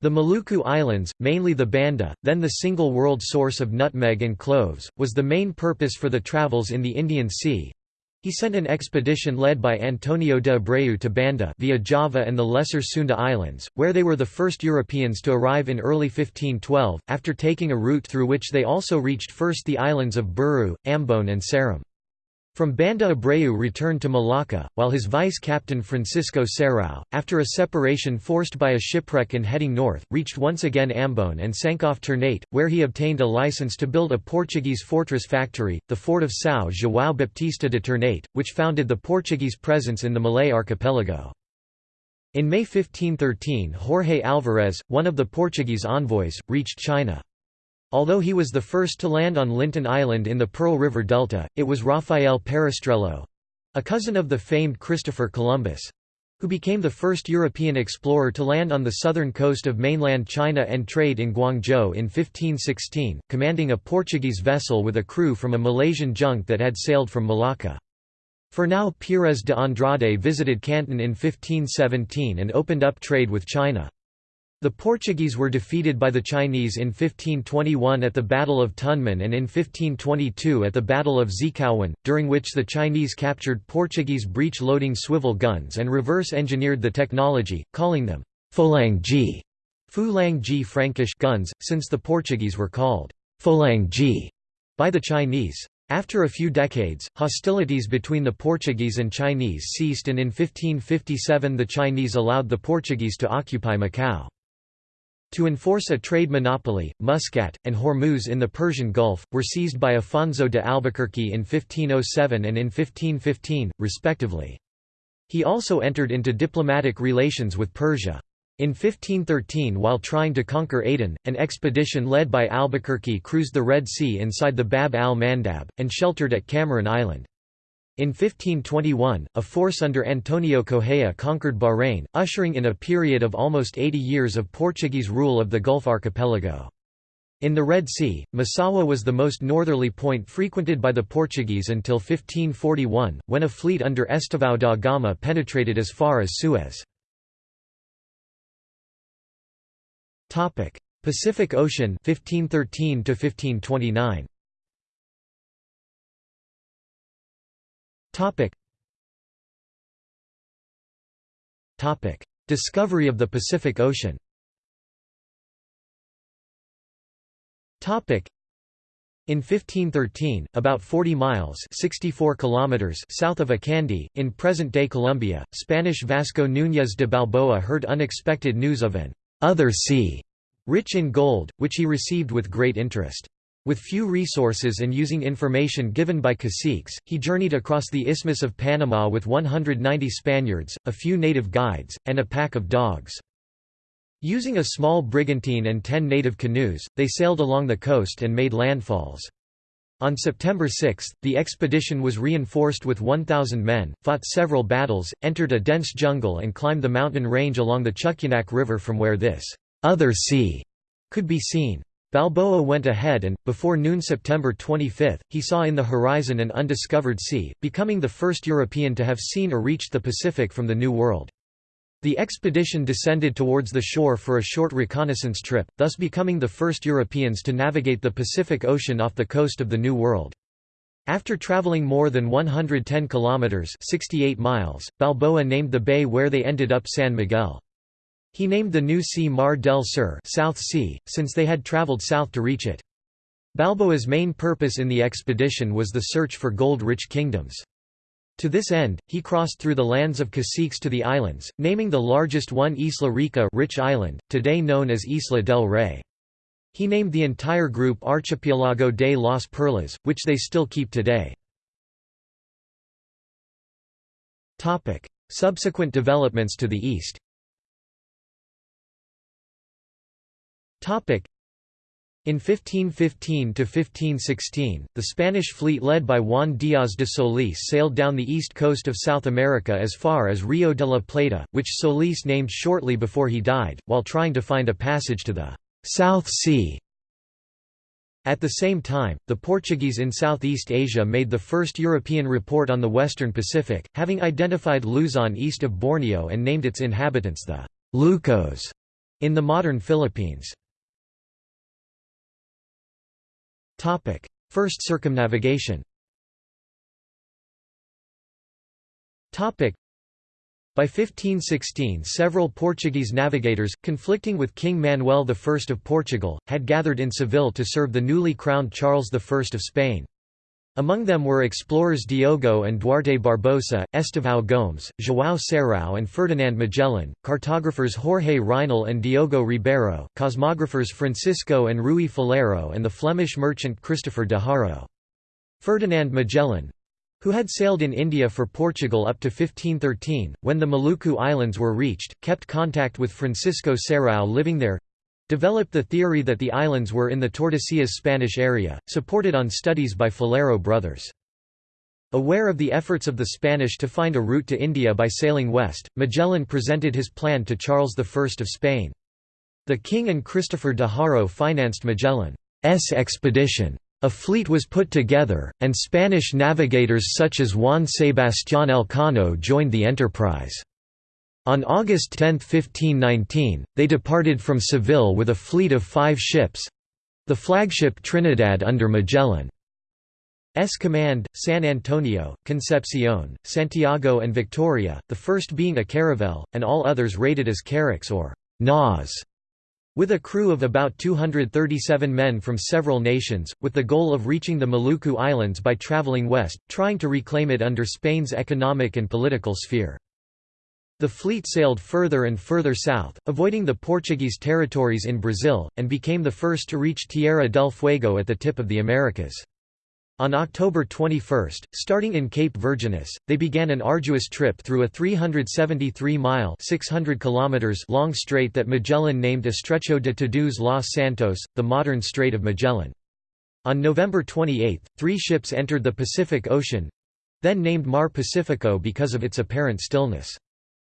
the Maluku Islands, mainly the Banda, then the single world source of nutmeg and cloves, was the main purpose for the travels in the Indian Sea, he sent an expedition led by Antonio de Abreu to Banda via Java and the Lesser Sunda Islands, where they were the first Europeans to arrive in early 1512, after taking a route through which they also reached first the islands of Buru, Ambon and Seram. From Banda Abreu returned to Malacca, while his vice-captain Francisco Serrao, after a separation forced by a shipwreck and heading north, reached once again Ambon and sank off Ternate, where he obtained a license to build a Portuguese fortress factory, the fort of São João Baptista de Ternate, which founded the Portuguese presence in the Malay archipelago. In May 1513 Jorge Alvarez, one of the Portuguese envoys, reached China. Although he was the first to land on Lintin Island in the Pearl River Delta, it was Rafael Perestrello—a cousin of the famed Christopher Columbus—who became the first European explorer to land on the southern coast of mainland China and trade in Guangzhou in 1516, commanding a Portuguese vessel with a crew from a Malaysian junk that had sailed from Malacca. Fernão Pires de Andrade visited Canton in 1517 and opened up trade with China. The Portuguese were defeated by the Chinese in 1521 at the Battle of Tunmen and in 1522 at the Battle of Xicaowan, during which the Chinese captured Portuguese breech-loading swivel guns and reverse-engineered the technology, calling them Folangji Fulang Frankish guns, since the Portuguese were called Folangji by the Chinese. After a few decades, hostilities between the Portuguese and Chinese ceased and in 1557 the Chinese allowed the Portuguese to occupy Macau. To enforce a trade monopoly, Muscat, and Hormuz in the Persian Gulf, were seized by Afonso de Albuquerque in 1507 and in 1515, respectively. He also entered into diplomatic relations with Persia. In 1513 while trying to conquer Aden, an expedition led by Albuquerque cruised the Red Sea inside the Bab al-Mandab, and sheltered at Kamaran Island. In 1521, a force under Antonio Correa conquered Bahrain, ushering in a period of almost 80 years of Portuguese rule of the Gulf archipelago. In the Red Sea, Massawa was the most northerly point frequented by the Portuguese until 1541, when a fleet under Estevão da Gama penetrated as far as Suez. Pacific Ocean 1513 to 1529. Topic. Topic. Discovery of the Pacific Ocean Topic. In 1513, about 40 miles 64 kilometers south of Acandí, in present-day Colombia, Spanish Vasco Núñez de Balboa heard unexpected news of an «other sea» rich in gold, which he received with great interest. With few resources and using information given by caciques, he journeyed across the Isthmus of Panama with 190 Spaniards, a few native guides, and a pack of dogs. Using a small brigantine and ten native canoes, they sailed along the coast and made landfalls. On September 6, the expedition was reinforced with 1,000 men, fought several battles, entered a dense jungle and climbed the mountain range along the Chucunaque River from where this other sea could be seen. Balboa went ahead and, before noon September 25, he saw in the horizon an undiscovered sea, becoming the first European to have seen or reached the Pacific from the New World. The expedition descended towards the shore for a short reconnaissance trip, thus becoming the first Europeans to navigate the Pacific Ocean off the coast of the New World. After traveling more than 110 kilometers (68 miles), Balboa named the bay where they ended up San Miguel. He named the new sea Mar del Sur South sea, since they had traveled south to reach it. Balboa's main purpose in the expedition was the search for gold-rich kingdoms. To this end, he crossed through the lands of caciques to the islands, naming the largest one Isla Rica rich island, today known as Isla del Rey. He named the entire group Archipelago de las Perlas, which they still keep today. Subsequent developments to the east In 1515–1516, the Spanish fleet led by Juan Díaz de Solís sailed down the east coast of South America as far as Rio de la Plata, which Solís named shortly before he died, while trying to find a passage to the «South Sea». At the same time, the Portuguese in Southeast Asia made the first European report on the western Pacific, having identified Luzon east of Borneo and named its inhabitants the Lucos in the modern Philippines. First circumnavigation. By 1516 several Portuguese navigators, conflicting with King Manuel I of Portugal, had gathered in Seville to serve the newly crowned Charles I of Spain. Among them were explorers Diogo and Duarte Barbosa, Estevão Gomes, João Serrao and Ferdinand Magellan, cartographers Jorge Reinel and Diogo Ribeiro, cosmographers Francisco and Rui Faleiro and the Flemish merchant Christopher de Haro. Ferdinand Magellan—who had sailed in India for Portugal up to 1513, when the Maluku Islands were reached, kept contact with Francisco Serrao living there, developed the theory that the islands were in the Tordesillas Spanish area, supported on studies by Faleiro brothers. Aware of the efforts of the Spanish to find a route to India by sailing west, Magellan presented his plan to Charles I of Spain. The king and Christopher de Haro financed Magellan's expedition. A fleet was put together, and Spanish navigators such as Juan Sebastián Elcano joined the enterprise. On August 10, 1519, they departed from Seville with a fleet of five ships—the flagship Trinidad under Magellan. S command, San Antonio, Concepcion, Santiago and Victoria, the first being a caravel, and all others rated as carracks or «naws», with a crew of about 237 men from several nations, with the goal of reaching the Maluku Islands by traveling west, trying to reclaim it under Spain's economic and political sphere. The fleet sailed further and further south, avoiding the Portuguese territories in Brazil, and became the first to reach Tierra del Fuego at the tip of the Americas. On October 21, starting in Cape Virginis, they began an arduous trip through a 373-mile long strait that Magellan named Estrecho de Todos los Santos, the modern Strait of Magellan. On November 28, three ships entered the Pacific Ocean—then named Mar Pacifico because of its apparent stillness.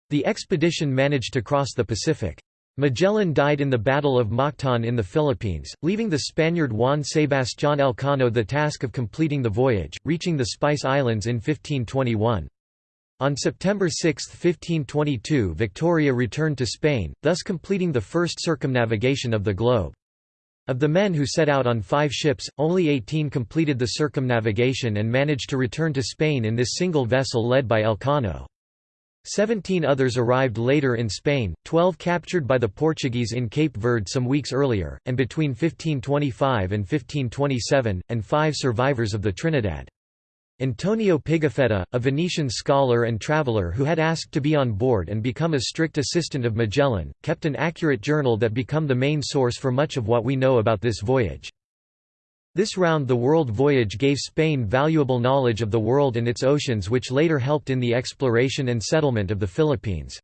The expedition managed to cross the Pacific. Magellan died in the Battle of Mactan in the Philippines, leaving the Spaniard Juan Sebastián Elcano the task of completing the voyage, reaching the Spice Islands in 1521. On September 6, 1522 Victoria returned to Spain, thus completing the first circumnavigation of the globe. Of the men who set out on five ships, only 18 completed the circumnavigation and managed to return to Spain in this single vessel led by Elcano. Seventeen others arrived later in Spain, twelve captured by the Portuguese in Cape Verde some weeks earlier, and between 1525 and 1527, and five survivors of the Trinidad. Antonio Pigafetta, a Venetian scholar and traveller who had asked to be on board and become a strict assistant of Magellan, kept an accurate journal that become the main source for much of what we know about this voyage. This round-the-world voyage gave Spain valuable knowledge of the world and its oceans which later helped in the exploration and settlement of the Philippines.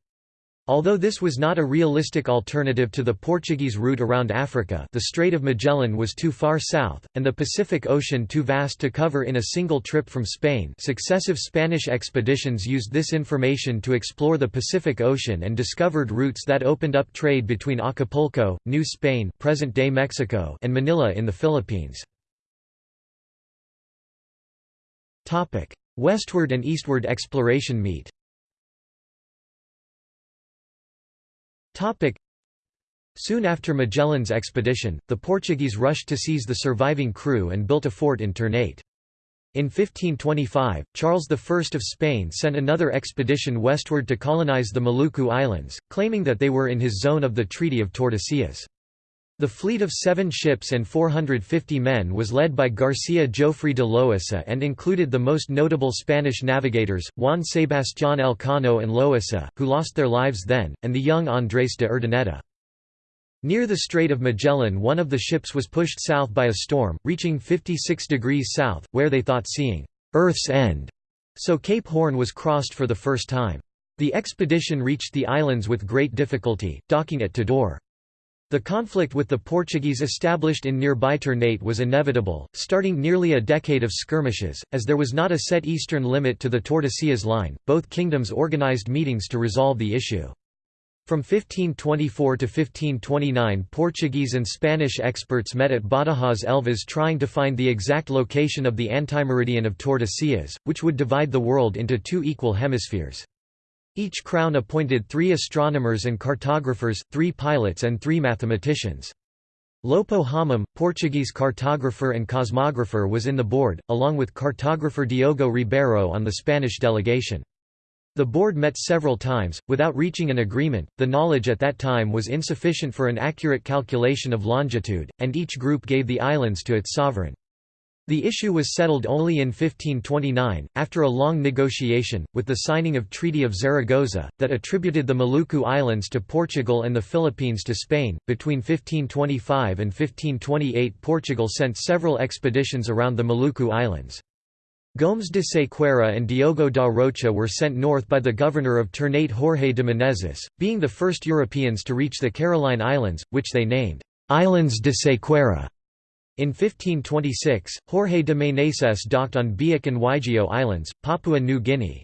Although this was not a realistic alternative to the Portuguese route around Africa the Strait of Magellan was too far south, and the Pacific Ocean too vast to cover in a single trip from Spain successive Spanish expeditions used this information to explore the Pacific Ocean and discovered routes that opened up trade between Acapulco, New Spain present-day Mexico and Manila in the Philippines. Topic: Westward and eastward exploration meet. Topic: Soon after Magellan's expedition, the Portuguese rushed to seize the surviving crew and built a fort in Ternate. In 1525, Charles I of Spain sent another expedition westward to colonize the Maluku Islands, claiming that they were in his zone of the Treaty of Tordesillas. The fleet of seven ships and 450 men was led by García Jofre de Loaisa and included the most notable Spanish navigators, Juan Sebastián Elcano and Loaisa, who lost their lives then, and the young Andrés de Urdaneta. Near the Strait of Magellan one of the ships was pushed south by a storm, reaching 56 degrees south, where they thought seeing «Earth's end», so Cape Horn was crossed for the first time. The expedition reached the islands with great difficulty, docking at Tidore. The conflict with the Portuguese established in nearby Ternate was inevitable, starting nearly a decade of skirmishes, as there was not a set eastern limit to the Tordesillas line. Both kingdoms organized meetings to resolve the issue. From 1524 to 1529 Portuguese and Spanish experts met at Badajoz Elvas trying to find the exact location of the antimeridian of Tordesillas, which would divide the world into two equal hemispheres. Each crown appointed three astronomers and cartographers, three pilots and three mathematicians. Lopo Homem, Portuguese cartographer and cosmographer was in the board, along with cartographer Diogo Ribeiro on the Spanish delegation. The board met several times, without reaching an agreement. The knowledge at that time was insufficient for an accurate calculation of longitude, and each group gave the islands to its sovereign. The issue was settled only in 1529, after a long negotiation, with the signing of Treaty of Zaragoza, that attributed the Maluku Islands to Portugal and the Philippines to Spain. Between 1525 and 1528, Portugal sent several expeditions around the Maluku Islands. Gomes de Sequeira and Diogo da Rocha were sent north by the governor of Ternate Jorge de Menezes, being the first Europeans to reach the Caroline Islands, which they named Islands de Sequeira. In 1526, Jorge de Meneses docked on Biak and Waigeo Islands, Papua New Guinea.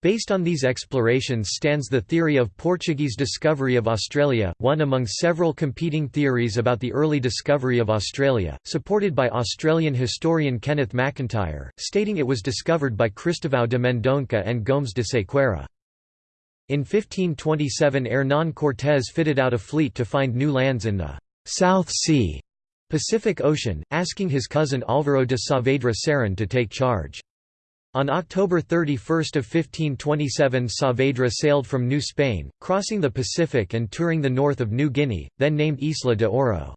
Based on these explorations stands the theory of Portuguese discovery of Australia, one among several competing theories about the early discovery of Australia, supported by Australian historian Kenneth McIntyre, stating it was discovered by Cristóvão de Mendonça and Gomes de Sequeira. In 1527 Hernán Cortés fitted out a fleet to find new lands in the South Sea Pacific Ocean, asking his cousin Álvaro de Saavedra Cerón to take charge. On October 31 of 1527 Saavedra sailed from New Spain, crossing the Pacific and touring the north of New Guinea, then named Isla de Oro.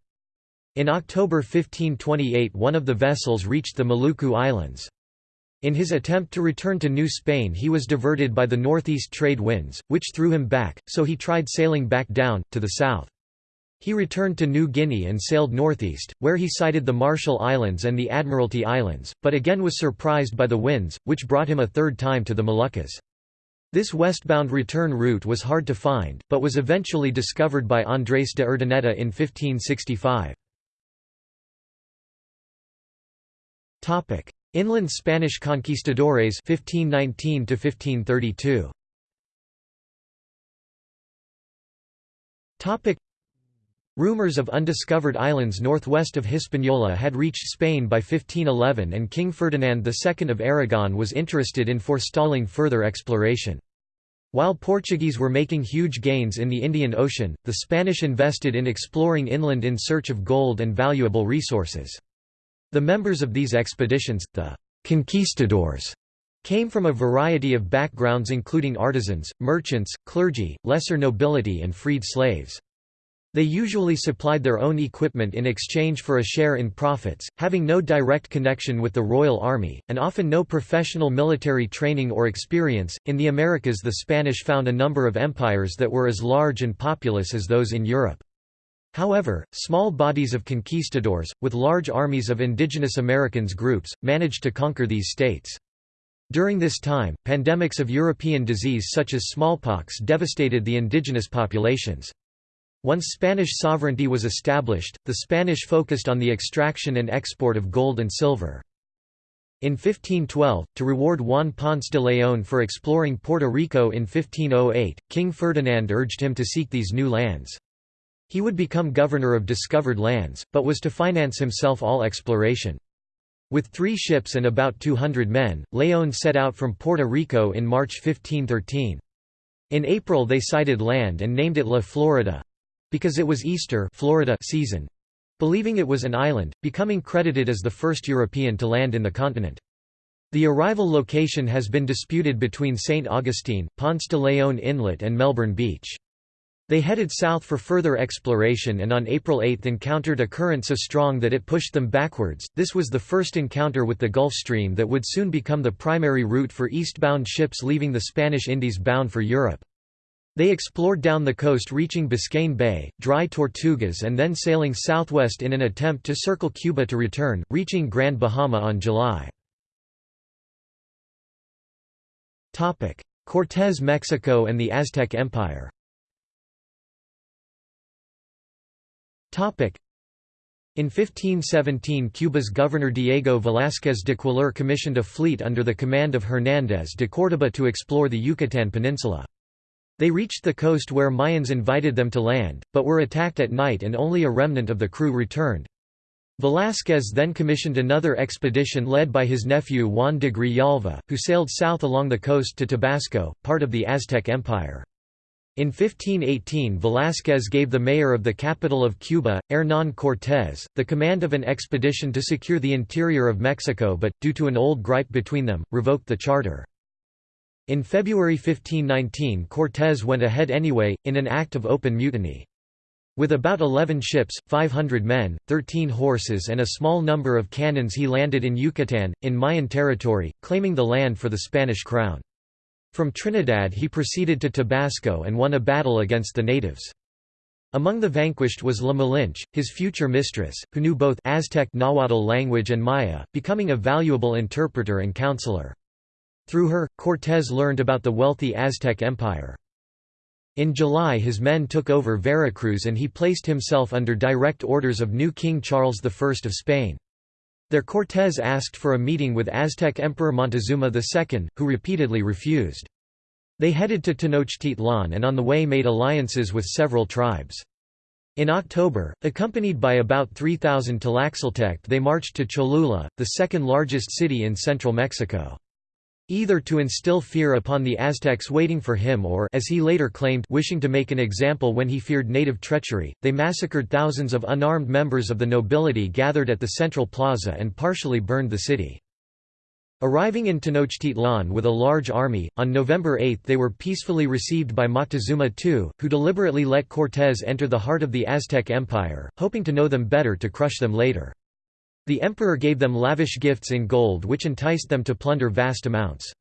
In October 1528 one of the vessels reached the Maluku Islands. In his attempt to return to New Spain he was diverted by the northeast trade winds, which threw him back, so he tried sailing back down, to the south. He returned to New Guinea and sailed northeast, where he sighted the Marshall Islands and the Admiralty Islands, but again was surprised by the winds, which brought him a third time to the Moluccas. This westbound return route was hard to find, but was eventually discovered by Andrés de Urdaneta in 1565. Inland Spanish conquistadores 1519 to 1532. Rumors of undiscovered islands northwest of Hispaniola had reached Spain by 1511 and King Ferdinand II of Aragon was interested in forestalling further exploration. While Portuguese were making huge gains in the Indian Ocean, the Spanish invested in exploring inland in search of gold and valuable resources. The members of these expeditions, the conquistadors, came from a variety of backgrounds including artisans, merchants, clergy, lesser nobility and freed slaves. They usually supplied their own equipment in exchange for a share in profits, having no direct connection with the Royal Army, and often no professional military training or experience. In the Americas, the Spanish found a number of empires that were as large and populous as those in Europe. However, small bodies of conquistadors, with large armies of indigenous Americans groups, managed to conquer these states. During this time, pandemics of European disease such as smallpox devastated the indigenous populations. Once Spanish sovereignty was established, the Spanish focused on the extraction and export of gold and silver. In 1512, to reward Juan Ponce de León for exploring Puerto Rico in 1508, King Ferdinand urged him to seek these new lands. He would become governor of discovered lands, but was to finance himself all exploration. With three ships and about 200 men, León set out from Puerto Rico in March 1513. In April they sighted land and named it La Florida, because it was Easter Florida season, believing it was an island, becoming credited as the first European to land in the continent. The arrival location has been disputed between St. Augustine, Ponce de Leon Inlet and Melbourne Beach. They headed south for further exploration and on April 8 encountered a current so strong that it pushed them backwards. This was the first encounter with the Gulf Stream that would soon become the primary route for eastbound ships leaving the Spanish Indies bound for Europe. They explored down the coast reaching Biscayne Bay, dry Tortugas and then sailing southwest in an attempt to circle Cuba to return, reaching Grand Bahama on July. Cortés Mexico and the Aztec Empire in 1517 Cuba's governor Diego Velázquez de Cuéllar commissioned a fleet under the command of Hernández de Córdoba to explore the Yucatán Peninsula. They reached the coast where Mayans invited them to land, but were attacked at night and only a remnant of the crew returned. Velázquez then commissioned another expedition led by his nephew Juan de Grijalva, who sailed south along the coast to Tabasco, part of the Aztec Empire. In 1518 Velázquez gave the mayor of the capital of Cuba, Hernán Cortés, the command of an expedition to secure the interior of Mexico but, due to an old gripe between them, revoked the charter. In February 1519 Cortés went ahead anyway, in an act of open mutiny. With about 11 ships, 500 men, 13 horses and a small number of cannons he landed in Yucatán, in Mayan territory, claiming the land for the Spanish crown. From Trinidad he proceeded to Tabasco and won a battle against the natives. Among the vanquished was La Malinche, his future mistress, who knew both Aztec Nahuatl language and Maya, becoming a valuable interpreter and counselor. Through her, Cortés learned about the wealthy Aztec Empire. In July his men took over Veracruz and he placed himself under direct orders of new King Charles I of Spain. There Cortés asked for a meeting with Aztec Emperor Montezuma II, who repeatedly refused. They headed to Tenochtitlan and on the way made alliances with several tribes. In October, accompanied by about 3,000 Tlaxcaltec they marched to Cholula, the second largest city in central Mexico. Either to instill fear upon the Aztecs waiting for him or as he later claimed wishing to make an example when he feared native treachery, they massacred thousands of unarmed members of the nobility gathered at the central plaza and partially burned the city. Arriving in Tenochtitlan with a large army, on November 8 they were peacefully received by Moctezuma II, who deliberately let Cortés enter the heart of the Aztec Empire, hoping to know them better to crush them later. The emperor gave them lavish gifts in gold which enticed them to plunder vast amounts.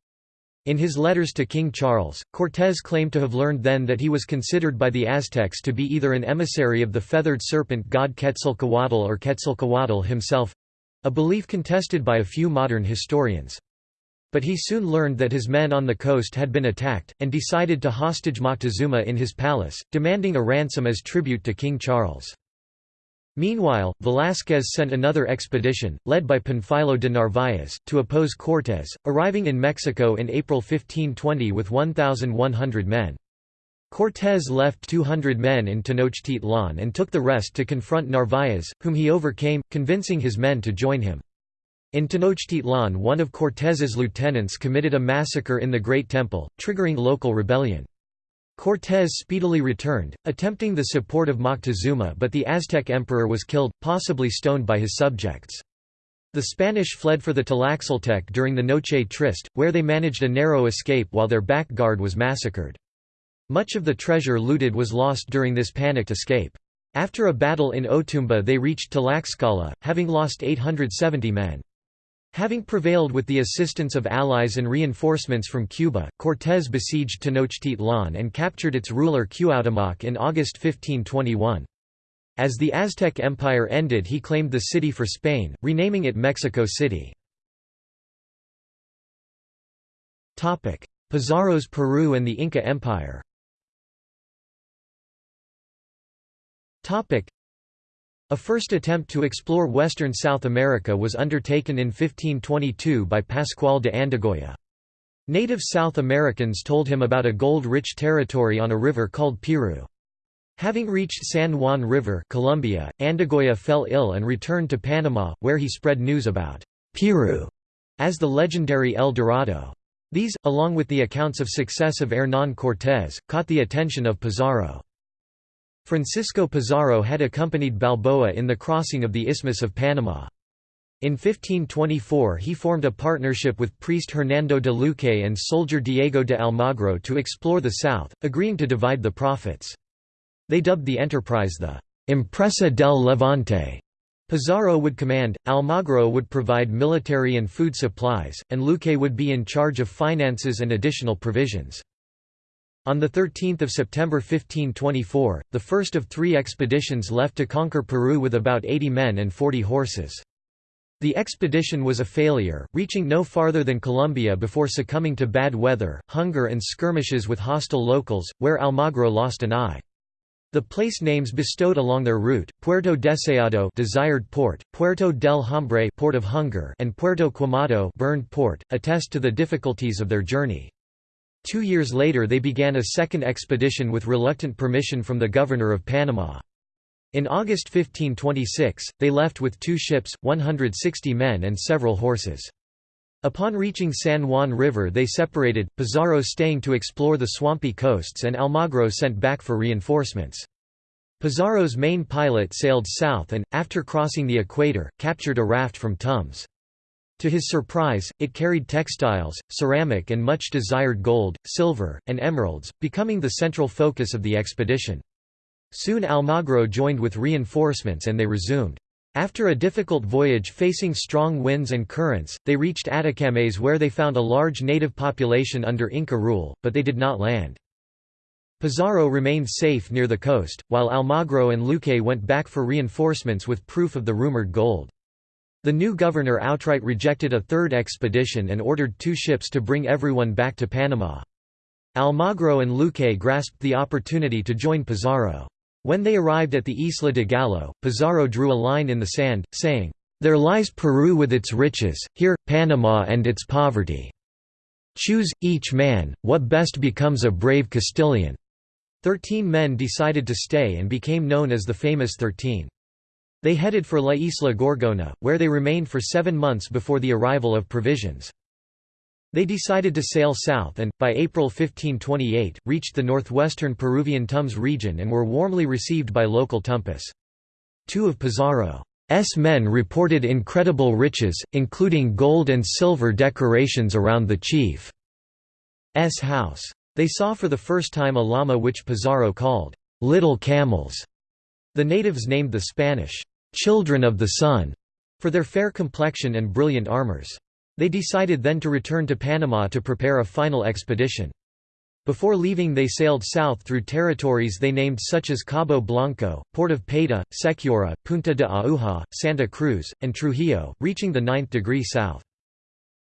In his letters to King Charles, Cortés claimed to have learned then that he was considered by the Aztecs to be either an emissary of the feathered serpent god Quetzalcoatl or Quetzalcoatl himself—a belief contested by a few modern historians. But he soon learned that his men on the coast had been attacked, and decided to hostage Moctezuma in his palace, demanding a ransom as tribute to King Charles. Meanwhile, Velázquez sent another expedition, led by Panfilo de Narváez, to oppose Cortés, arriving in Mexico in April 1520 with 1,100 men. Cortés left 200 men in Tenochtitlan and took the rest to confront Narváez, whom he overcame, convincing his men to join him. In Tenochtitlan one of Cortés's lieutenants committed a massacre in the Great Temple, triggering local rebellion. Cortés speedily returned, attempting the support of Moctezuma but the Aztec emperor was killed, possibly stoned by his subjects. The Spanish fled for the Tlaxcaltec during the Noche Triste, where they managed a narrow escape while their back guard was massacred. Much of the treasure looted was lost during this panicked escape. After a battle in Otumba they reached Tlaxcala, having lost 870 men. Having prevailed with the assistance of allies and reinforcements from Cuba, Cortés besieged Tenochtitlan and captured its ruler Cuauhtémoc in August 1521. As the Aztec Empire ended he claimed the city for Spain, renaming it Mexico City. Pizarro's Peru and the Inca Empire a first attempt to explore western South America was undertaken in 1522 by Pascual de Andagoya. Native South Americans told him about a gold-rich territory on a river called Piru. Having reached San Juan River Colombia, Andagoya fell ill and returned to Panama, where he spread news about Piru as the legendary El Dorado. These, along with the accounts of success of Hernán Cortés, caught the attention of Pizarro. Francisco Pizarro had accompanied Balboa in the crossing of the Isthmus of Panama. In 1524 he formed a partnership with priest Hernando de Luque and soldier Diego de Almagro to explore the south, agreeing to divide the profits. They dubbed the enterprise the «Empresa del Levante». Pizarro would command, Almagro would provide military and food supplies, and Luque would be in charge of finances and additional provisions. On 13 September 1524, the first of three expeditions left to conquer Peru with about 80 men and 40 horses. The expedition was a failure, reaching no farther than Colombia before succumbing to bad weather, hunger and skirmishes with hostile locals, where Almagro lost an eye. The place names bestowed along their route, Puerto Deseado desired port, Puerto del Hambre port of hunger and Puerto Quemado burned port, attest to the difficulties of their journey. Two years later they began a second expedition with reluctant permission from the governor of Panama. In August 1526, they left with two ships, 160 men and several horses. Upon reaching San Juan River they separated, Pizarro staying to explore the swampy coasts and Almagro sent back for reinforcements. Pizarro's main pilot sailed south and, after crossing the equator, captured a raft from Tumbes. To his surprise, it carried textiles, ceramic and much desired gold, silver, and emeralds, becoming the central focus of the expedition. Soon Almagro joined with reinforcements and they resumed. After a difficult voyage facing strong winds and currents, they reached Atacames where they found a large native population under Inca rule, but they did not land. Pizarro remained safe near the coast, while Almagro and Luque went back for reinforcements with proof of the rumored gold. The new governor outright rejected a third expedition and ordered two ships to bring everyone back to Panama. Almagro and Luque grasped the opportunity to join Pizarro. When they arrived at the Isla de Gallo, Pizarro drew a line in the sand, saying, "'There lies Peru with its riches, here, Panama and its poverty. Choose, each man, what best becomes a brave Castilian." Thirteen men decided to stay and became known as the famous Thirteen. They headed for La Isla Gorgona, where they remained for seven months before the arrival of provisions. They decided to sail south and, by April 1528, reached the northwestern Peruvian Tumbes region and were warmly received by local Tumpis. Two of Pizarro's men reported incredible riches, including gold and silver decorations around the chief's house. They saw for the first time a llama which Pizarro called, "'little camels'". The natives named the Spanish, "'children of the sun' for their fair complexion and brilliant armors. They decided then to return to Panama to prepare a final expedition. Before leaving they sailed south through territories they named such as Cabo Blanco, Port of Paita, Sechura, Punta de Aguja, Santa Cruz, and Trujillo, reaching the ninth degree south.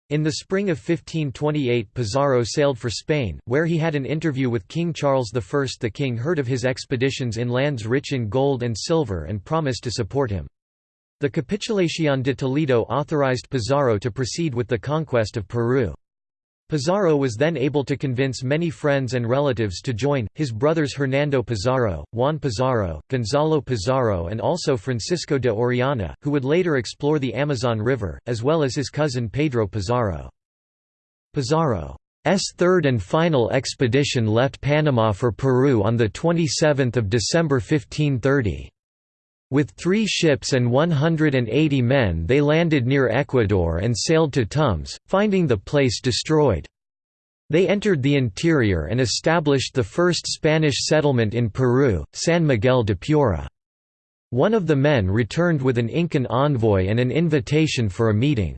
In the spring of 1528 Pizarro sailed for Spain, where he had an interview with King Charles I. The king heard of his expeditions in lands rich in gold and silver and promised to support him. The Capitulación de Toledo authorized Pizarro to proceed with the conquest of Peru. Pizarro was then able to convince many friends and relatives to join, his brothers Hernando Pizarro, Juan Pizarro, Gonzalo Pizarro and also Francisco de Orellana, who would later explore the Amazon River, as well as his cousin Pedro Pizarro. Pizarro's third and final expedition left Panama for Peru on 27 December 1530. With three ships and 180 men they landed near Ecuador and sailed to Tumbes, finding the place destroyed. They entered the interior and established the first Spanish settlement in Peru, San Miguel de Piura. One of the men returned with an Incan envoy and an invitation for a meeting.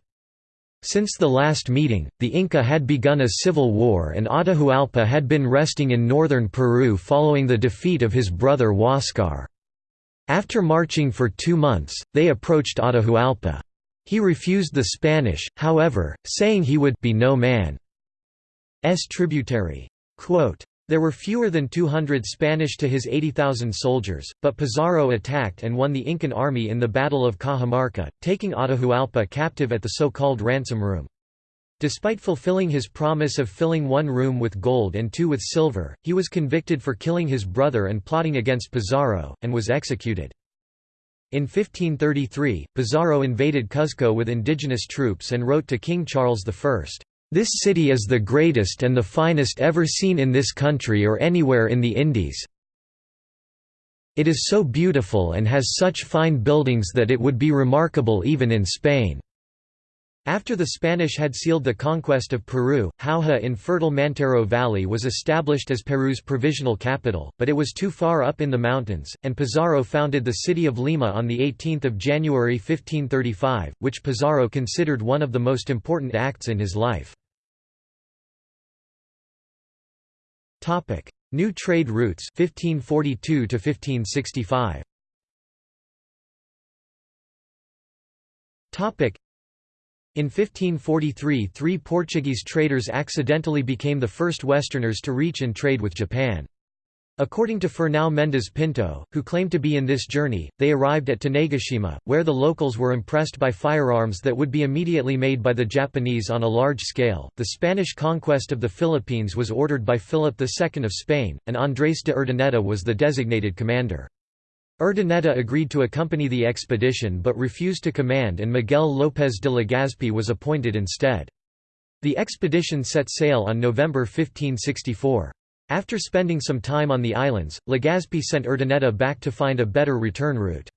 Since the last meeting, the Inca had begun a civil war and Atahualpa had been resting in northern Peru following the defeat of his brother Huáscar. After marching for two months, they approached Atahualpa. He refused the Spanish, however, saying he would be no man's tributary. Quote, there were fewer than 200 Spanish to his 80,000 soldiers, but Pizarro attacked and won the Incan army in the Battle of Cajamarca, taking Atahualpa captive at the so-called ransom room. Despite fulfilling his promise of filling one room with gold and two with silver, he was convicted for killing his brother and plotting against Pizarro, and was executed. In 1533, Pizarro invaded Cuzco with indigenous troops and wrote to King Charles I, "'This city is the greatest and the finest ever seen in this country or anywhere in the Indies. It is so beautiful and has such fine buildings that it would be remarkable even in Spain.' After the Spanish had sealed the conquest of Peru, Jauja in fertile Mantaro Valley was established as Peru's provisional capital, but it was too far up in the mountains, and Pizarro founded the city of Lima on 18 January 1535, which Pizarro considered one of the most important acts in his life. New trade routes 1542 to 1565. In 1543 three Portuguese traders accidentally became the first Westerners to reach and trade with Japan. According to Fernão Mendes Pinto, who claimed to be in this journey, they arrived at Tanegashima, where the locals were impressed by firearms that would be immediately made by the Japanese on a large scale. The Spanish conquest of the Philippines was ordered by Philip II of Spain, and Andrés de Urdaneta was the designated commander. Urdaneta agreed to accompany the expedition but refused to command and Miguel López de Legazpi was appointed instead. The expedition set sail on November 1564. After spending some time on the islands, Legazpi sent Urdaneta back to find a better return route.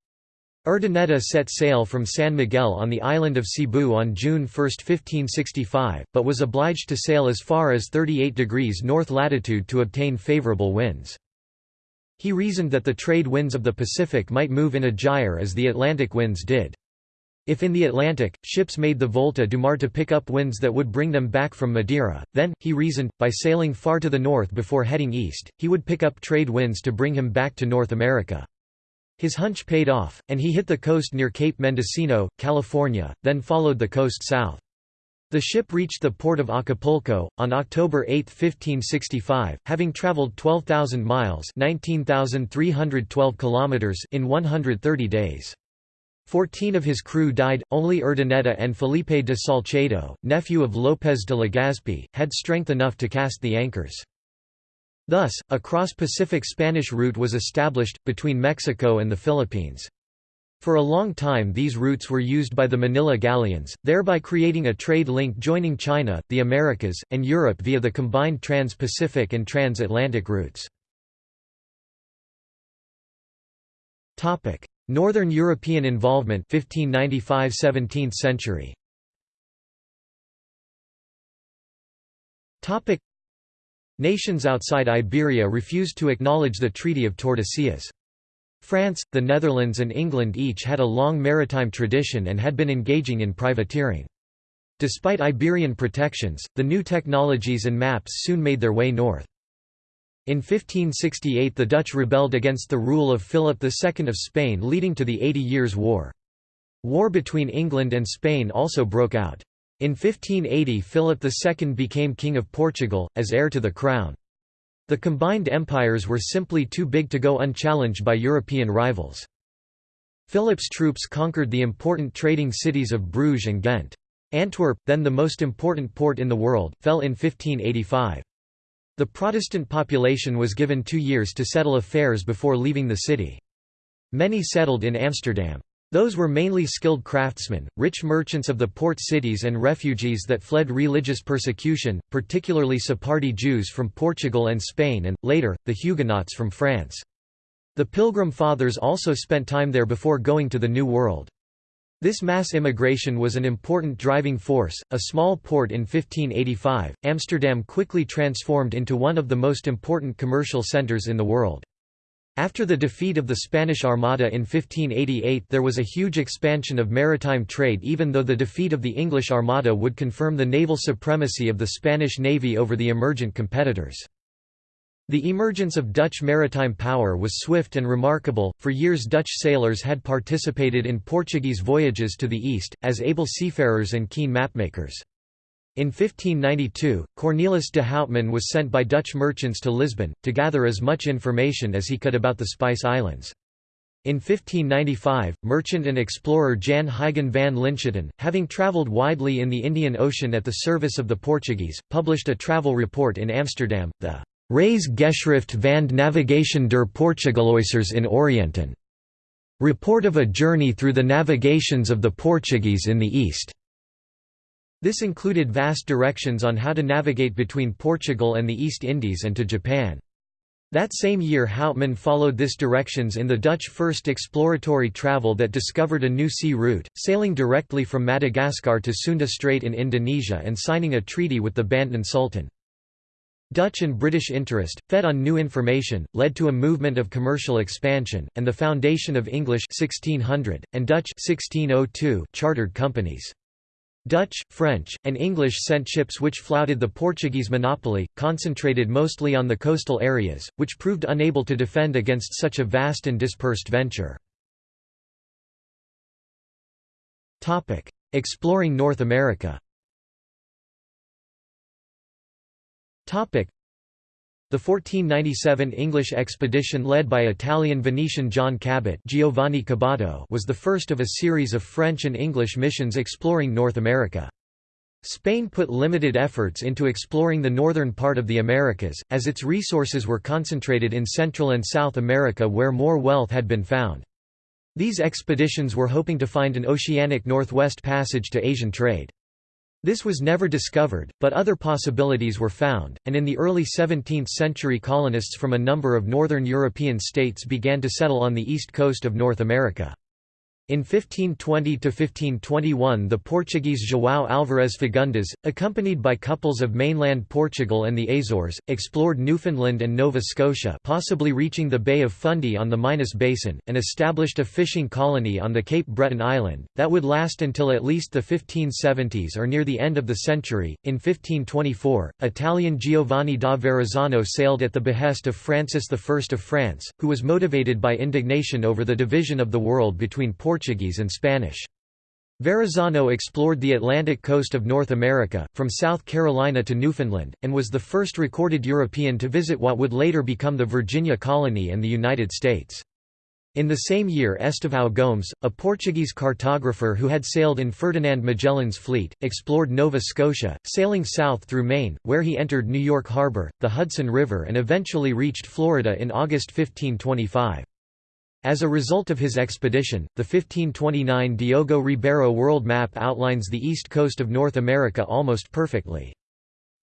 Urdaneta set sail from San Miguel on the island of Cebu on June 1, 1565, but was obliged to sail as far as 38 degrees north latitude to obtain favorable winds. He reasoned that the trade winds of the Pacific might move in a gyre as the Atlantic winds did. If in the Atlantic, ships made the Volta do Mar to pick up winds that would bring them back from Madeira, then, he reasoned, by sailing far to the north before heading east, he would pick up trade winds to bring him back to North America. His hunch paid off, and he hit the coast near Cape Mendocino, California, then followed the coast south. The ship reached the port of Acapulco, on October 8, 1565, having traveled 12,000 miles 19,312 kilometers in 130 days. Fourteen of his crew died, only Urdaneta and Felipe de Salcedo, nephew of López de Legazpi, had strength enough to cast the anchors. Thus, a cross-Pacific Spanish route was established, between Mexico and the Philippines. For a long time these routes were used by the Manila galleons, thereby creating a trade link joining China, the Americas, and Europe via the combined trans-Pacific and trans-Atlantic routes. Northern European involvement 1595–17th century Nations outside Iberia refused to acknowledge the Treaty of Tordesillas. France, the Netherlands and England each had a long maritime tradition and had been engaging in privateering. Despite Iberian protections, the new technologies and maps soon made their way north. In 1568 the Dutch rebelled against the rule of Philip II of Spain leading to the Eighty Years' War. War between England and Spain also broke out. In 1580 Philip II became King of Portugal, as heir to the crown. The combined empires were simply too big to go unchallenged by European rivals. Philip's troops conquered the important trading cities of Bruges and Ghent. Antwerp, then the most important port in the world, fell in 1585. The Protestant population was given two years to settle affairs before leaving the city. Many settled in Amsterdam. Those were mainly skilled craftsmen, rich merchants of the port cities and refugees that fled religious persecution, particularly Sephardi Jews from Portugal and Spain and, later, the Huguenots from France. The Pilgrim Fathers also spent time there before going to the New World. This mass immigration was an important driving force. A small port in 1585, Amsterdam quickly transformed into one of the most important commercial centers in the world. After the defeat of the Spanish Armada in 1588 there was a huge expansion of maritime trade even though the defeat of the English Armada would confirm the naval supremacy of the Spanish navy over the emergent competitors. The emergence of Dutch maritime power was swift and remarkable. For years, Dutch sailors had participated in Portuguese voyages to the east, as able seafarers and keen mapmakers. In 1592, Cornelis de Houtman was sent by Dutch merchants to Lisbon, to gather as much information as he could about the Spice Islands. In 1595, merchant and explorer Jan Huygen van Linschoten, having travelled widely in the Indian Ocean at the service of the Portuguese, published a travel report in Amsterdam, the Geschrift van Navigation der Portugaloisers in Orienten. Report of a journey through the navigations of the Portuguese in the East. This included vast directions on how to navigate between Portugal and the East Indies and to Japan. That same year Houtman followed this directions in the Dutch first exploratory travel that discovered a new sea route, sailing directly from Madagascar to Sunda Strait in Indonesia and signing a treaty with the Banten Sultan. Dutch and British interest, fed on new information, led to a movement of commercial expansion, and the foundation of English 1600, and Dutch 1602 chartered companies. Dutch, French, and English sent ships which flouted the Portuguese monopoly, concentrated mostly on the coastal areas, which proved unable to defend against such a vast and dispersed venture. Exploring North America the 1497 English expedition led by Italian-Venetian John Cabot Giovanni Caboto was the first of a series of French and English missions exploring North America. Spain put limited efforts into exploring the northern part of the Americas, as its resources were concentrated in Central and South America where more wealth had been found. These expeditions were hoping to find an oceanic northwest passage to Asian trade. This was never discovered, but other possibilities were found, and in the early 17th century colonists from a number of northern European states began to settle on the east coast of North America. In 1520–1521 the Portuguese João Álvares Fagundes, accompanied by couples of mainland Portugal and the Azores, explored Newfoundland and Nova Scotia possibly reaching the Bay of Fundy on the Minas Basin, and established a fishing colony on the Cape Breton island, that would last until at least the 1570s or near the end of the century. In 1524, Italian Giovanni da Verrazzano sailed at the behest of Francis I of France, who was motivated by indignation over the division of the world between Portugal Portuguese and Spanish. Verrazzano explored the Atlantic coast of North America, from South Carolina to Newfoundland, and was the first recorded European to visit what would later become the Virginia colony and the United States. In the same year Estevão Gomes, a Portuguese cartographer who had sailed in Ferdinand Magellan's fleet, explored Nova Scotia, sailing south through Maine, where he entered New York Harbor, the Hudson River and eventually reached Florida in August 1525. As a result of his expedition, the 1529 Diogo Ribeiro world map outlines the east coast of North America almost perfectly.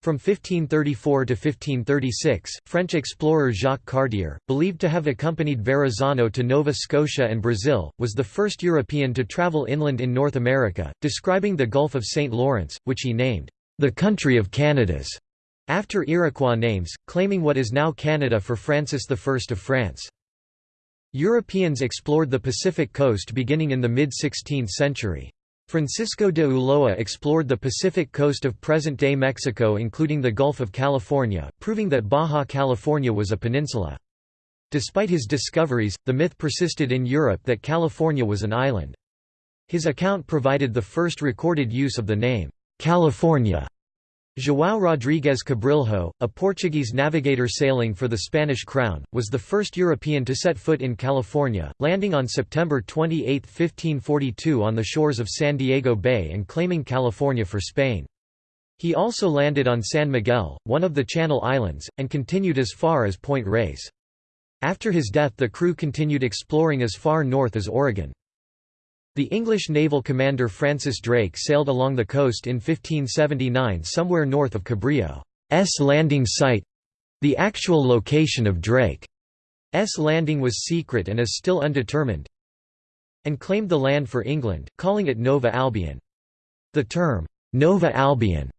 From 1534 to 1536, French explorer Jacques Cartier, believed to have accompanied Verrazano to Nova Scotia and Brazil, was the first European to travel inland in North America, describing the Gulf of St. Lawrence, which he named, "...the country of Canadas", after Iroquois names, claiming what is now Canada for Francis I of France. Europeans explored the Pacific coast beginning in the mid-16th century. Francisco de Ulloa explored the Pacific coast of present-day Mexico including the Gulf of California, proving that Baja California was a peninsula. Despite his discoveries, the myth persisted in Europe that California was an island. His account provided the first recorded use of the name, California, João Rodrigues Cabrilho, a Portuguese navigator sailing for the Spanish crown, was the first European to set foot in California, landing on September 28, 1542 on the shores of San Diego Bay and claiming California for Spain. He also landed on San Miguel, one of the Channel Islands, and continued as far as Point Reyes. After his death the crew continued exploring as far north as Oregon. The English naval commander Francis Drake sailed along the coast in 1579 somewhere north of Cabrillo's landing site. The actual location of Drake's landing was secret and is still undetermined and claimed the land for England, calling it Nova Albion. The term, Nova Albion,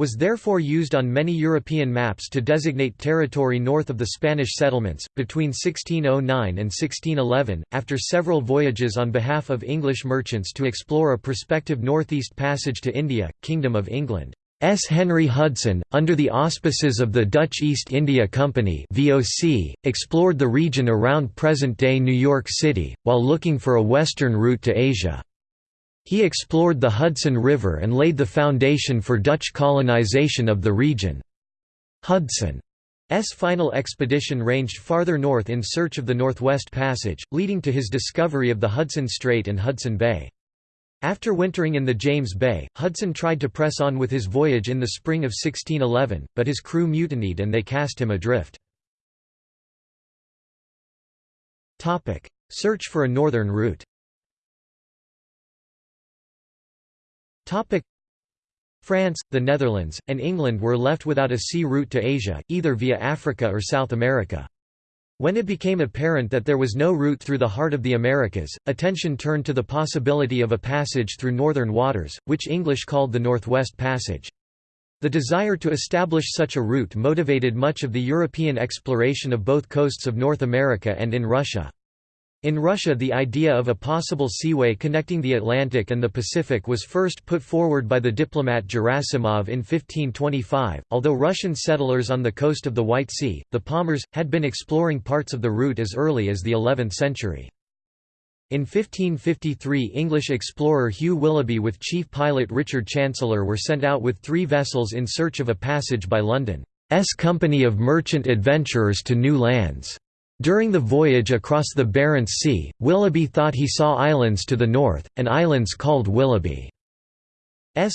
was therefore used on many European maps to designate territory north of the Spanish settlements. Between 1609 and 1611, after several voyages on behalf of English merchants to explore a prospective northeast passage to India, Kingdom of England. S. Henry Hudson, under the auspices of the Dutch East India Company (VOC), explored the region around present-day New York City, while looking for a western route to Asia. He explored the Hudson River and laid the foundation for Dutch colonization of the region. Hudson's final expedition ranged farther north in search of the Northwest Passage, leading to his discovery of the Hudson Strait and Hudson Bay. After wintering in the James Bay, Hudson tried to press on with his voyage in the spring of 1611, but his crew mutinied and they cast him adrift. Search for a northern route France, the Netherlands, and England were left without a sea route to Asia, either via Africa or South America. When it became apparent that there was no route through the heart of the Americas, attention turned to the possibility of a passage through northern waters, which English called the Northwest Passage. The desire to establish such a route motivated much of the European exploration of both coasts of North America and in Russia. In Russia the idea of a possible seaway connecting the Atlantic and the Pacific was first put forward by the diplomat Gerasimov in 1525. Although Russian settlers on the coast of the White Sea, the Pomors, had been exploring parts of the route as early as the 11th century. In 1553 English explorer Hugh Willoughby with chief pilot Richard Chancellor were sent out with three vessels in search of a passage by London's company of merchant adventurers to new lands. During the voyage across the Barents Sea, Willoughby thought he saw islands to the north, and islands called Willoughby's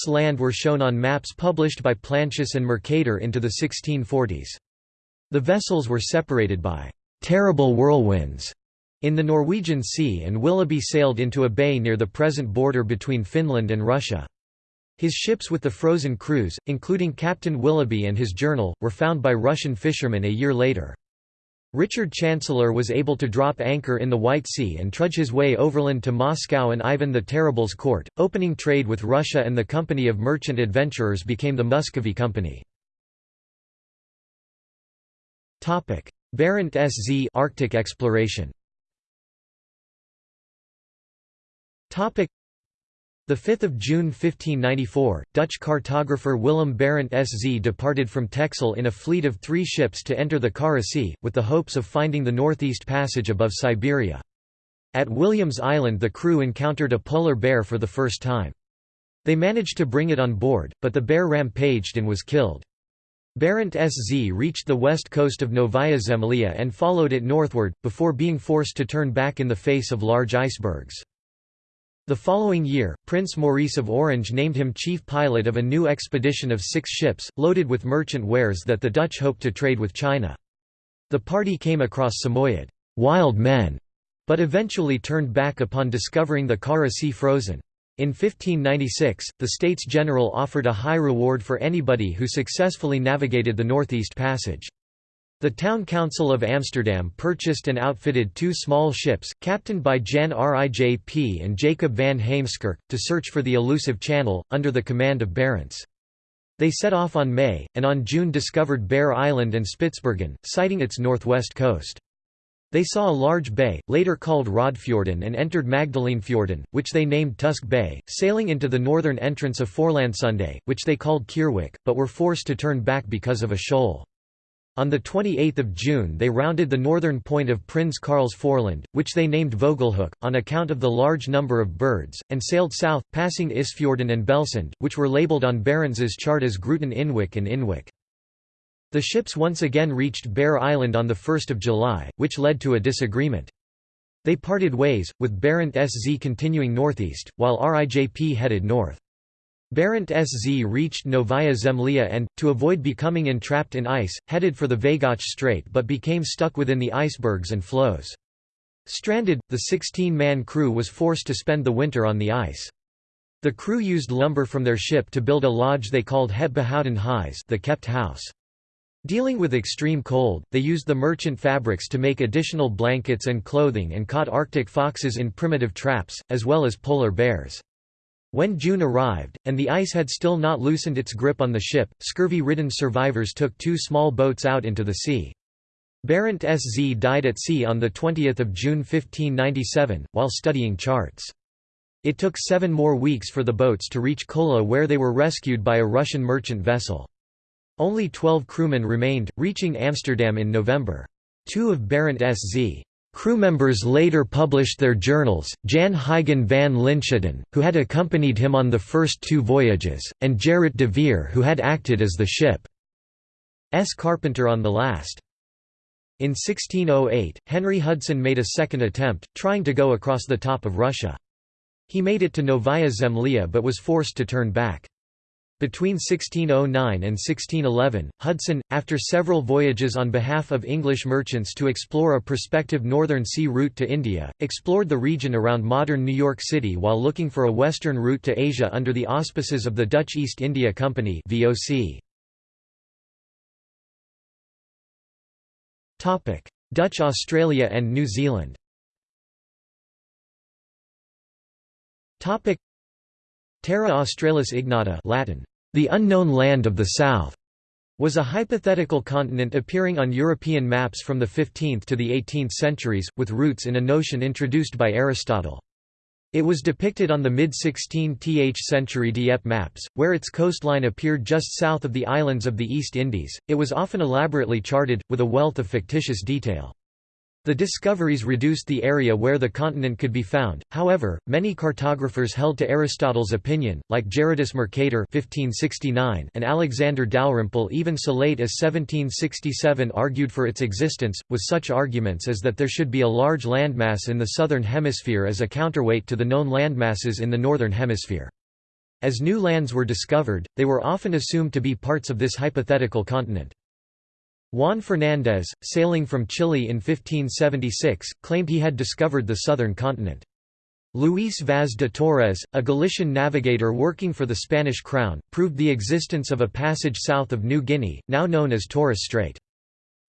land were shown on maps published by Plancius and Mercator into the 1640s. The vessels were separated by «terrible whirlwinds» in the Norwegian Sea and Willoughby sailed into a bay near the present border between Finland and Russia. His ships with the frozen crews, including Captain Willoughby and his journal, were found by Russian fishermen a year later. Richard Chancellor was able to drop anchor in the White Sea and trudge his way overland to Moscow and Ivan the Terrible's court, opening trade with Russia and the company of merchant adventurers became the Muscovy Company. Barentsz Arctic exploration 5 June 1594, Dutch cartographer Willem Barentsz departed from Texel in a fleet of three ships to enter the Kara Sea, with the hopes of finding the northeast passage above Siberia. At Williams Island the crew encountered a polar bear for the first time. They managed to bring it on board, but the bear rampaged and was killed. Barentsz reached the west coast of Novaya Zemlya and followed it northward, before being forced to turn back in the face of large icebergs. The following year, Prince Maurice of Orange named him chief pilot of a new expedition of six ships, loaded with merchant wares that the Dutch hoped to trade with China. The party came across Samoyed wild men", but eventually turned back upon discovering the Kara Sea frozen. In 1596, the States General offered a high reward for anybody who successfully navigated the Northeast Passage. The Town Council of Amsterdam purchased and outfitted two small ships, captained by Jan Rijp and Jacob van Heemskerk, to search for the elusive channel, under the command of Barents. They set off on May, and on June discovered Bear Island and Spitsbergen, sighting its northwest coast. They saw a large bay, later called Raudfjorden and entered Magdalenefjorden, which they named Tusk Bay, sailing into the northern entrance of Forelandsundet, which they called Keerwyck, but were forced to turn back because of a shoal. On 28 June they rounded the northern point of Prins Karls Foreland, which they named Vogelhoek, on account of the large number of birds, and sailed south, passing Isfjorden and Bellsund, which were labelled on Barents's chart as Grooten Inwyck and Inwick. The ships once again reached Bear Island on 1 July, which led to a disagreement. They parted ways, with Barentsz continuing northeast, while RIJP headed north. Barentsz reached Novaya Zemlya and, to avoid becoming entrapped in ice, headed for the Vajgač Strait but became stuck within the icebergs and floes. Stranded, the 16-man crew was forced to spend the winter on the ice. The crew used lumber from their ship to build a lodge they called Het Behouden the kept house. Dealing with extreme cold, they used the merchant fabrics to make additional blankets and clothing and caught arctic foxes in primitive traps, as well as polar bears. When June arrived, and the ice had still not loosened its grip on the ship, scurvy-ridden survivors took two small boats out into the sea. Barentsz died at sea on 20 June 1597, while studying charts. It took seven more weeks for the boats to reach Kola where they were rescued by a Russian merchant vessel. Only twelve crewmen remained, reaching Amsterdam in November. Two of Barentsz Crew members later published their journals, Jan Huygen van Linschoten, who had accompanied him on the first two voyages, and Gerrit de Veer who had acted as the ship's carpenter on the last. In 1608, Henry Hudson made a second attempt, trying to go across the top of Russia. He made it to Novaya Zemlya but was forced to turn back. Between 1609 and 1611, Hudson, after several voyages on behalf of English merchants to explore a prospective northern sea route to India, explored the region around modern New York City while looking for a western route to Asia under the auspices of the Dutch East India Company VOC. Dutch Australia and New Zealand Terra Australis Ignota Latin, the unknown land of the south, was a hypothetical continent appearing on European maps from the 15th to the 18th centuries, with roots in a notion introduced by Aristotle. It was depicted on the mid-16th century Dieppe maps, where its coastline appeared just south of the islands of the East Indies. It was often elaborately charted, with a wealth of fictitious detail. The discoveries reduced the area where the continent could be found, however, many cartographers held to Aristotle's opinion, like Gerardus Mercator and Alexander Dalrymple even so late as 1767 argued for its existence, with such arguments as that there should be a large landmass in the southern hemisphere as a counterweight to the known landmasses in the northern hemisphere. As new lands were discovered, they were often assumed to be parts of this hypothetical continent. Juan Fernández, sailing from Chile in 1576, claimed he had discovered the southern continent. Luis Vaz de Torres, a Galician navigator working for the Spanish crown, proved the existence of a passage south of New Guinea, now known as Torres Strait.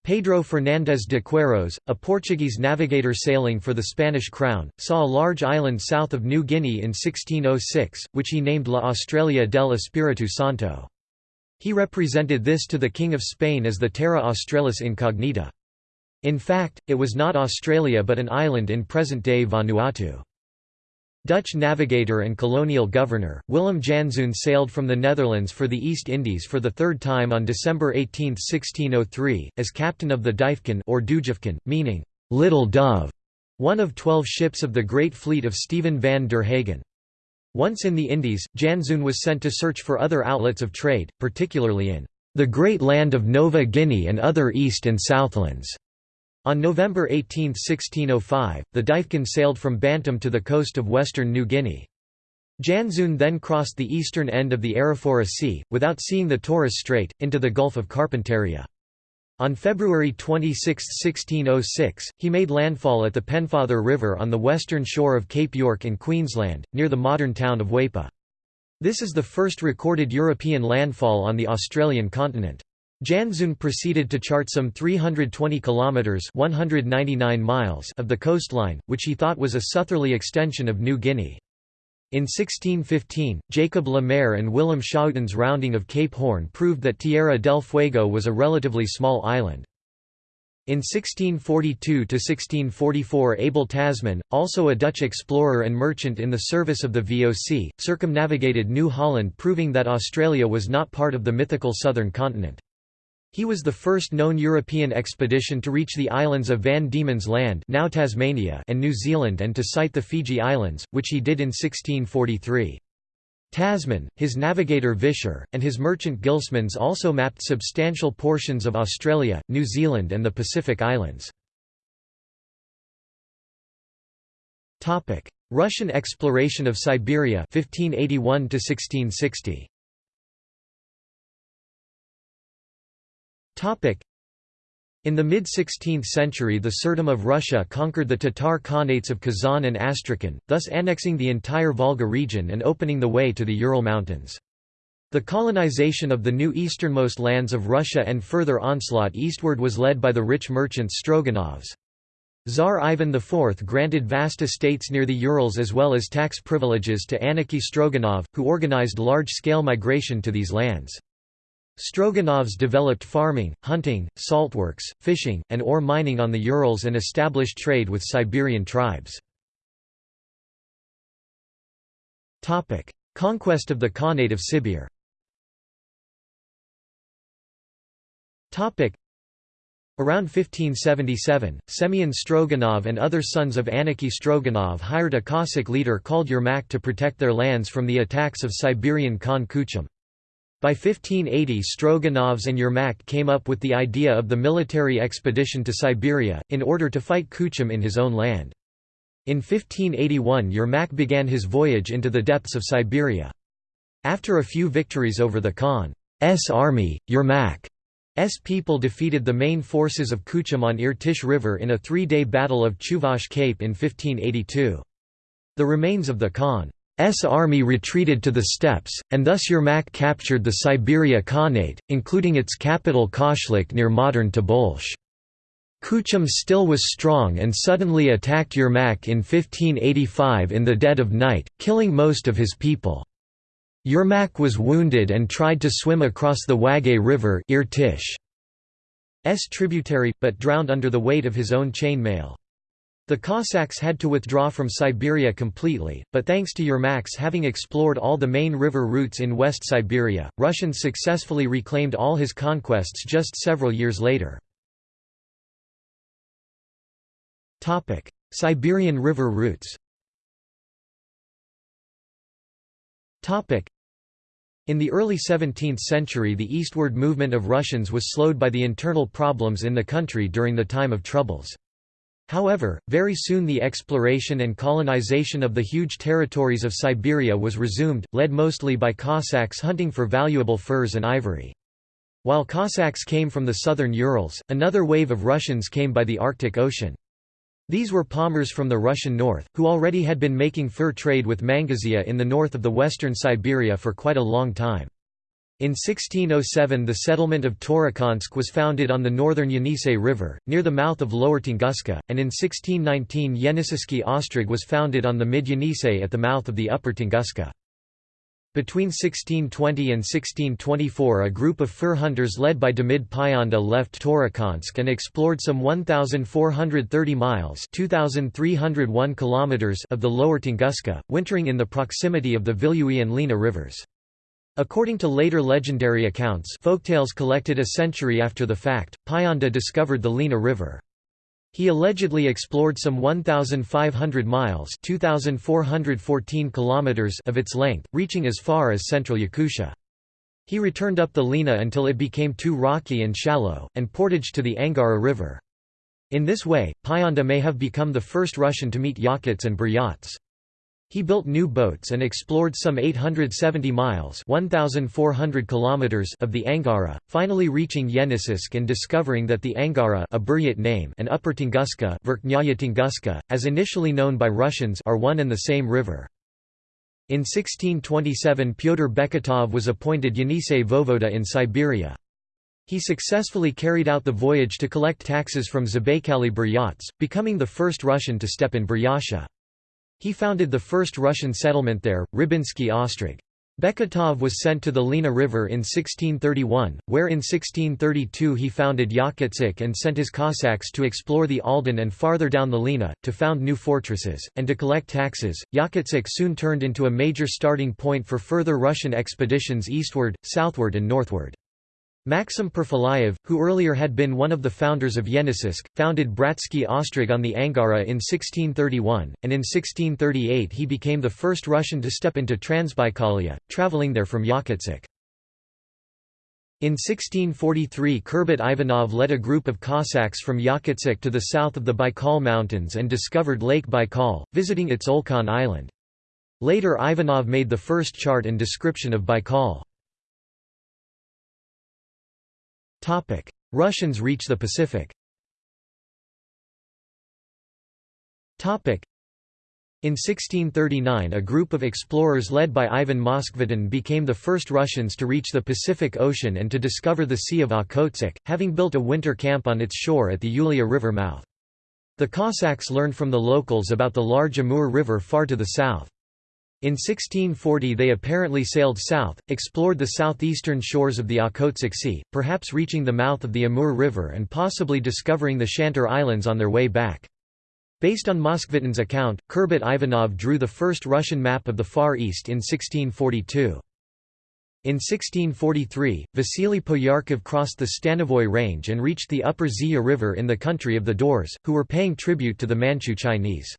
Pedro Fernandes de Queiroz, a Portuguese navigator sailing for the Spanish crown, saw a large island south of New Guinea in 1606, which he named La Australia del Espiritu Santo. He represented this to the King of Spain as the Terra Australis Incognita. In fact, it was not Australia but an island in present-day Vanuatu. Dutch navigator and colonial governor, Willem Janszoon sailed from the Netherlands for the East Indies for the third time on December 18, 1603, as captain of the Duifken or Dujefken, meaning, "'Little Dove', one of twelve ships of the Great Fleet of Stephen van der Hagen. Once in the Indies, Janszoon was sent to search for other outlets of trade, particularly in the great land of Nova Guinea and other East and Southlands. On November 18, 1605, the Duifken sailed from Bantam to the coast of western New Guinea. Janszoon then crossed the eastern end of the Arafura Sea, without seeing the Torres Strait, into the Gulf of Carpentaria. On February 26, 1606, he made landfall at the Pennefather River on the western shore of Cape York in Queensland, near the modern town of Weipa. This is the first recorded European landfall on the Australian continent. Janszoon proceeded to chart some 320 kilometres 199 miles of the coastline, which he thought was a southerly extension of New Guinea. In 1615, Jacob Le Maire and Willem Schouten's rounding of Cape Horn proved that Tierra del Fuego was a relatively small island. In 1642–1644 Abel Tasman, also a Dutch explorer and merchant in the service of the VOC, circumnavigated New Holland proving that Australia was not part of the mythical southern continent. He was the first known European expedition to reach the islands of Van Diemen's Land now Tasmania and New Zealand and to sight the Fiji Islands, which he did in 1643. Tasman, his navigator Visscher, and his merchant Gilsemans also mapped substantial portions of Australia, New Zealand and the Pacific Islands. Russian exploration of Siberia 1581 1660. In the mid-16th century the Tsardom of Russia conquered the Tatar Khanates of Kazan and Astrakhan, thus annexing the entire Volga region and opening the way to the Ural Mountains. The colonization of the new easternmost lands of Russia and further onslaught eastward was led by the rich merchants Stroganovs. Tsar Ivan IV granted vast estates near the Urals as well as tax privileges to Aniky Stroganov, who organized large-scale migration to these lands. Stroganovs developed farming, hunting, saltworks, fishing, and ore mining on the Urals and established trade with Siberian tribes. Conquest of the Khanate of Sibir Around 1577, Semyon Stroganov and other sons of Aniky Stroganov hired a Cossack leader called Yermak to protect their lands from the attacks of Siberian Khan Kuchum. By 1580 Stroganovs and Yermak came up with the idea of the military expedition to Siberia, in order to fight Kuchum in his own land. In 1581 Yermak began his voyage into the depths of Siberia. After a few victories over the Khan's army, Yermak's people defeated the main forces of Kuchum on Irtysh River in a three-day battle of Chuvash Cape in 1582. The remains of the Khan army retreated to the steppes, and thus Yermak captured the Siberia Khanate, including its capital Koshlik near modern Tobolsk. Kuchum still was strong and suddenly attacked Yermak in 1585 in the dead of night, killing most of his people. Yermak was wounded and tried to swim across the Wagay River S tributary, but drowned under the weight of his own chain mail. The Cossacks had to withdraw from Siberia completely, but thanks to Yermak's having explored all the main river routes in West Siberia, Russians successfully reclaimed all his conquests just several years later. Siberian river routes in the early 17th century the eastward movement of Russians was slowed by the internal problems in the country during the time of Troubles. However, very soon the exploration and colonization of the huge territories of Siberia was resumed, led mostly by Cossacks hunting for valuable furs and ivory. While Cossacks came from the southern Urals, another wave of Russians came by the Arctic Ocean. These were Pomors from the Russian north, who already had been making fur trade with Mangazeya in the north of the western Siberia for quite a long time. In 1607 the settlement of Turukhansk was founded on the northern Yenisei River, near the mouth of Lower Tunguska, and in 1619 Yeniseiski Ostrog was founded on the mid-Yenisei at the mouth of the upper Tunguska. Between 1620 and 1624 a group of fur hunters led by Demid Pyonda left Turukhansk and explored some 1,430 miles 2,301 kilometers of the lower Tunguska, wintering in the proximity of the Vilyui and Lena rivers. According to later legendary accounts folktales collected a century after the fact, Pyonda discovered the Lena River. He allegedly explored some 1,500 miles 2,414 kilometers of its length, reaching as far as central Yakutia. He returned up the Lena until it became too rocky and shallow, and portaged to the Angara River. In this way, Pyonda may have become the first Russian to meet Yakuts and Buryats. He built new boats and explored some 870 miles 1,400 kilometers of the Angara, finally reaching Yeniseisk and discovering that the Angara a Buryat name and Upper Tunguska, Tunguska, as initially known by Russians are one and the same river. In 1627 Pyotr Beketov was appointed Yenisei voivoda in Siberia. He successfully carried out the voyage to collect taxes from Zabaikali Buryats, becoming the first Russian to step in Buryatia. He founded the first Russian settlement there, Rybinsky Ostrog. Beketov was sent to the Lena River in 1631, where in 1632 he founded Yakutsk and sent his Cossacks to explore the Aldan and farther down the Lena, to found new fortresses, and to collect taxes. Yakutsk soon turned into a major starting point for further Russian expeditions eastward, southward and northward. Maxim Perfilayev, who earlier had been one of the founders of Yeniseisk, founded Bratsky Ostrog on the Angara in 1631, and in 1638 he became the first Russian to step into Transbaikalia, traveling there from Yakutsk. In 1643 Kurbat Ivanov led a group of Cossacks from Yakutsk to the south of the Baikal Mountains and discovered Lake Baikal, visiting its Olkhon Island. Later Ivanov made the first chart and description of Baikal. Russians reach the Pacific in 1639 a group of explorers led by Ivan Moskvitin became the first Russians to reach the Pacific Ocean and to discover the Sea of Okhotsk, having built a winter camp on its shore at the Ulya River mouth. The Cossacks learned from the locals about the large Amur River far to the south. In 1640 they apparently sailed south, explored the southeastern shores of the Okhotsk Sea, perhaps reaching the mouth of the Amur River and possibly discovering the Shantar Islands on their way back. Based on Moskvitin's account, Kurbat Ivanov drew the first Russian map of the Far East in 1642. In 1643, Vasily Poyarkov crossed the Stanovoy Range and reached the upper Zeya River in the country of the Daurs, who were paying tribute to the Manchu Chinese.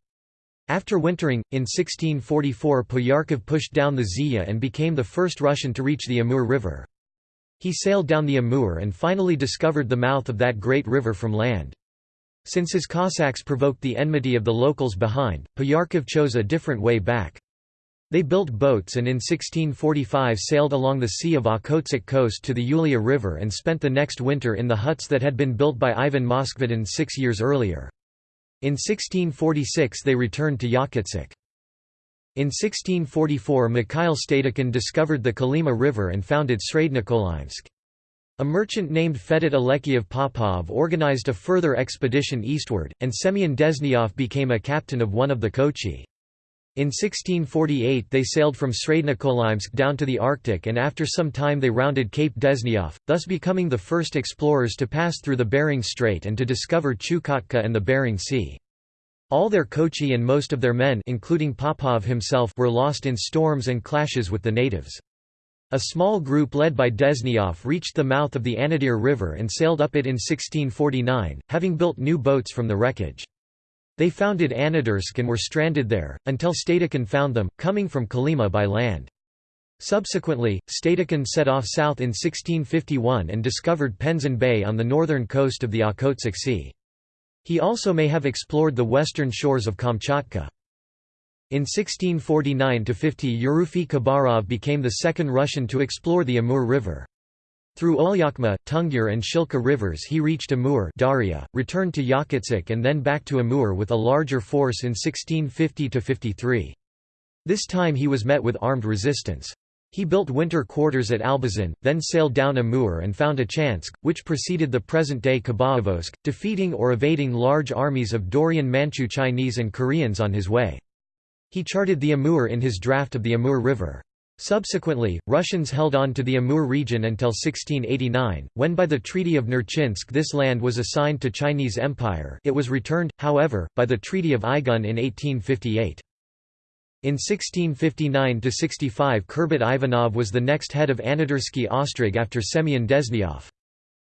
After wintering, in 1644 Poyarkov pushed down the Zeya and became the first Russian to reach the Amur River. He sailed down the Amur and finally discovered the mouth of that great river from land. Since his Cossacks provoked the enmity of the locals behind, Poyarkov chose a different way back. They built boats and in 1645 sailed along the Sea of Okhotsk coast to the Ulya River and spent the next winter in the huts that had been built by Ivan Moskvitin six years earlier. In 1646 they returned to Yakutsk. In 1644 Mikhail Stadukhin discovered the Kolyma River and founded Srednyokolymsk. A merchant named Fedot Alekiev Popov organized a further expedition eastward, and Semyon Dezhnyov became a captain of one of the Kochi. In 1648 they sailed from Srednyokolymsk down to the Arctic and after some time they rounded Cape Dezhnyov, thus becoming the first explorers to pass through the Bering Strait and to discover Chukotka and the Bering Sea. All their Kochi and most of their men including Popov himself were lost in storms and clashes with the natives. A small group led by Dezhnyov reached the mouth of the Anadyr River and sailed up it in 1649, having built new boats from the wreckage. They founded Anadyrsk and were stranded there, until Stadukhin found them, coming from Kolyma by land. Subsequently, Stadukhin set off south in 1651 and discovered Penzhin Bay on the northern coast of the Okhotsk Sea. He also may have explored the western shores of Kamchatka. In 1649–50 Yerofey Khabarov became the second Russian to explore the Amur River. Through Olyokma, Tungyur and Shilka rivers he reached Amur Dauria, returned to Yakutsk and then back to Amur with a larger force in 1650–53. This time he was met with armed resistance. He built winter quarters at Albazin, then sailed down Amur and found a Achansk, which preceded the present-day Khabarovsk, defeating or evading large armies of Daurian Manchu Chinese and Koreans on his way. He charted the Amur in his draft of the Amur River. Subsequently, Russians held on to the Amur region until 1689, when by the Treaty of Nerchinsk this land was assigned to Chinese Empire it was returned, however, by the Treaty of Aigun in 1858. In 1659–65 Kurbat Ivanov was the next head of Anadyrsky Ostrog after Semyon Dezhnyov.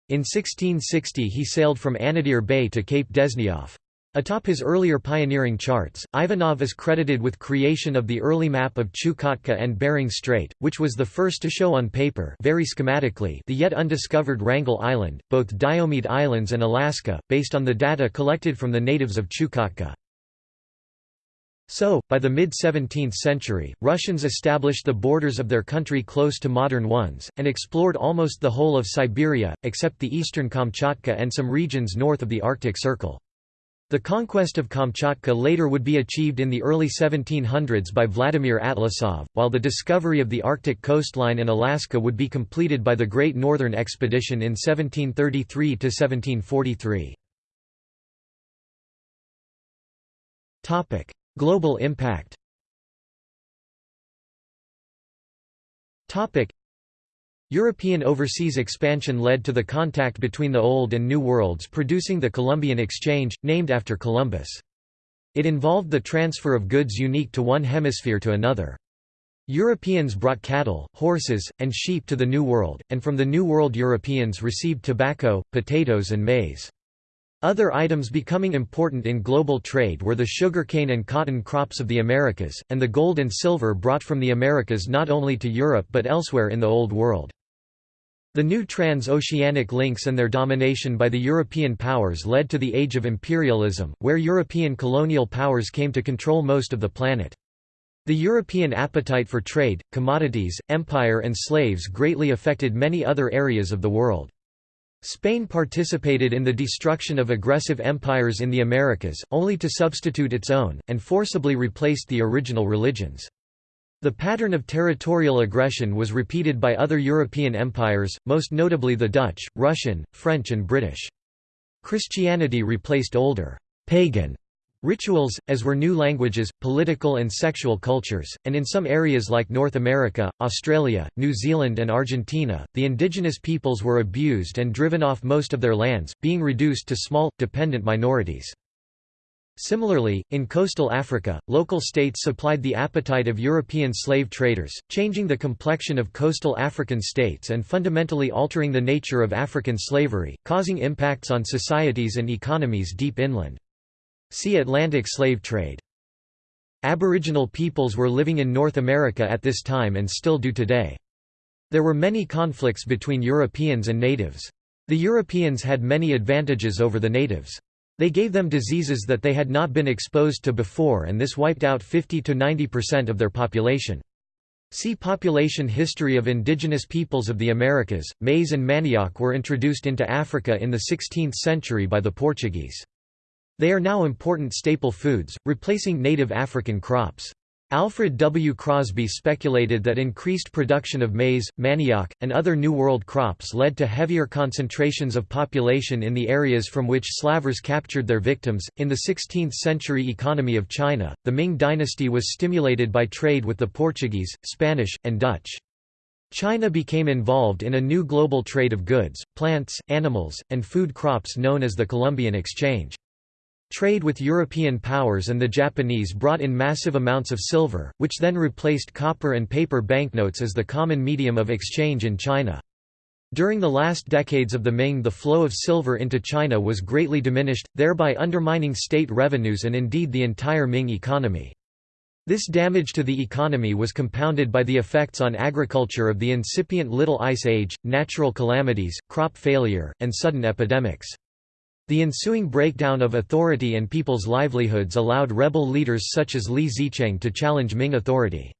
In 1660 he sailed from Anadyr Bay to Cape Dezhnyov. Atop his earlier pioneering charts, Ivanov is credited with creation of the early map of Chukotka and Bering Strait, which was the first to show on paper very schematically the yet undiscovered Wrangel Island, both Diomede Islands and Alaska, based on the data collected from the natives of Chukotka. So, by the mid-17th century, Russians established the borders of their country close to modern ones, and explored almost the whole of Siberia, except the eastern Kamchatka and some regions north of the Arctic Circle. The conquest of Kamchatka later would be achieved in the early 1700s by Vladimir Atlasov, while the discovery of the Arctic coastline in Alaska would be completed by the Great Northern Expedition in 1733 to 1743. Global impact European overseas expansion led to the contact between the Old and New Worlds producing the Columbian Exchange, named after Columbus. It involved the transfer of goods unique to one hemisphere to another. Europeans brought cattle, horses, and sheep to the New World, and from the New World Europeans received tobacco, potatoes and maize. Other items becoming important in global trade were the sugarcane and cotton crops of the Americas, and the gold and silver brought from the Americas not only to Europe but elsewhere in the Old World. The new trans-oceanic links and their domination by the European powers led to the Age of Imperialism, where European colonial powers came to control most of the planet. The European appetite for trade, commodities, empire and slaves greatly affected many other areas of the world. Spain participated in the destruction of aggressive empires in the Americas, only to substitute its own, and forcibly replaced the original religions. The pattern of territorial aggression was repeated by other European empires, most notably the Dutch, Russian, French and British. Christianity replaced older, pagan Rituals, as were new languages, political and sexual cultures, and in some areas like North America, Australia, New Zealand and Argentina, the indigenous peoples were abused and driven off most of their lands, being reduced to small, dependent minorities. Similarly, in coastal Africa, local states supplied the appetite of European slave traders, changing the complexion of coastal African states and fundamentally altering the nature of African slavery, causing impacts on societies and economies deep inland. See Atlantic slave trade. Aboriginal peoples were living in North America at this time and still do today. There were many conflicts between Europeans and natives. The Europeans had many advantages over the natives. They gave them diseases that they had not been exposed to before and this wiped out 50–90% of their population. See Population History of Indigenous Peoples of the Americas. Maize and manioc were introduced into Africa in the 16th century by the Portuguese. They are now important staple foods, replacing native African crops. Alfred W. Crosby speculated that increased production of maize, manioc, and other New World crops led to heavier concentrations of population in the areas from which slavers captured their victims. In the 16th century economy of China, the Ming dynasty was stimulated by trade with the Portuguese, Spanish, and Dutch. China became involved in a new global trade of goods, plants, animals, and food crops known as the Columbian Exchange. Trade with European powers and the Japanese brought in massive amounts of silver, which then replaced copper and paper banknotes as the common medium of exchange in China. During the last decades of the Ming the flow of silver into China was greatly diminished, thereby undermining state revenues and indeed the entire Ming economy. This damage to the economy was compounded by the effects on agriculture of the incipient Little Ice Age, natural calamities, crop failure, and sudden epidemics. The ensuing breakdown of authority and people's livelihoods allowed rebel leaders such as Li Zicheng to challenge Ming authority.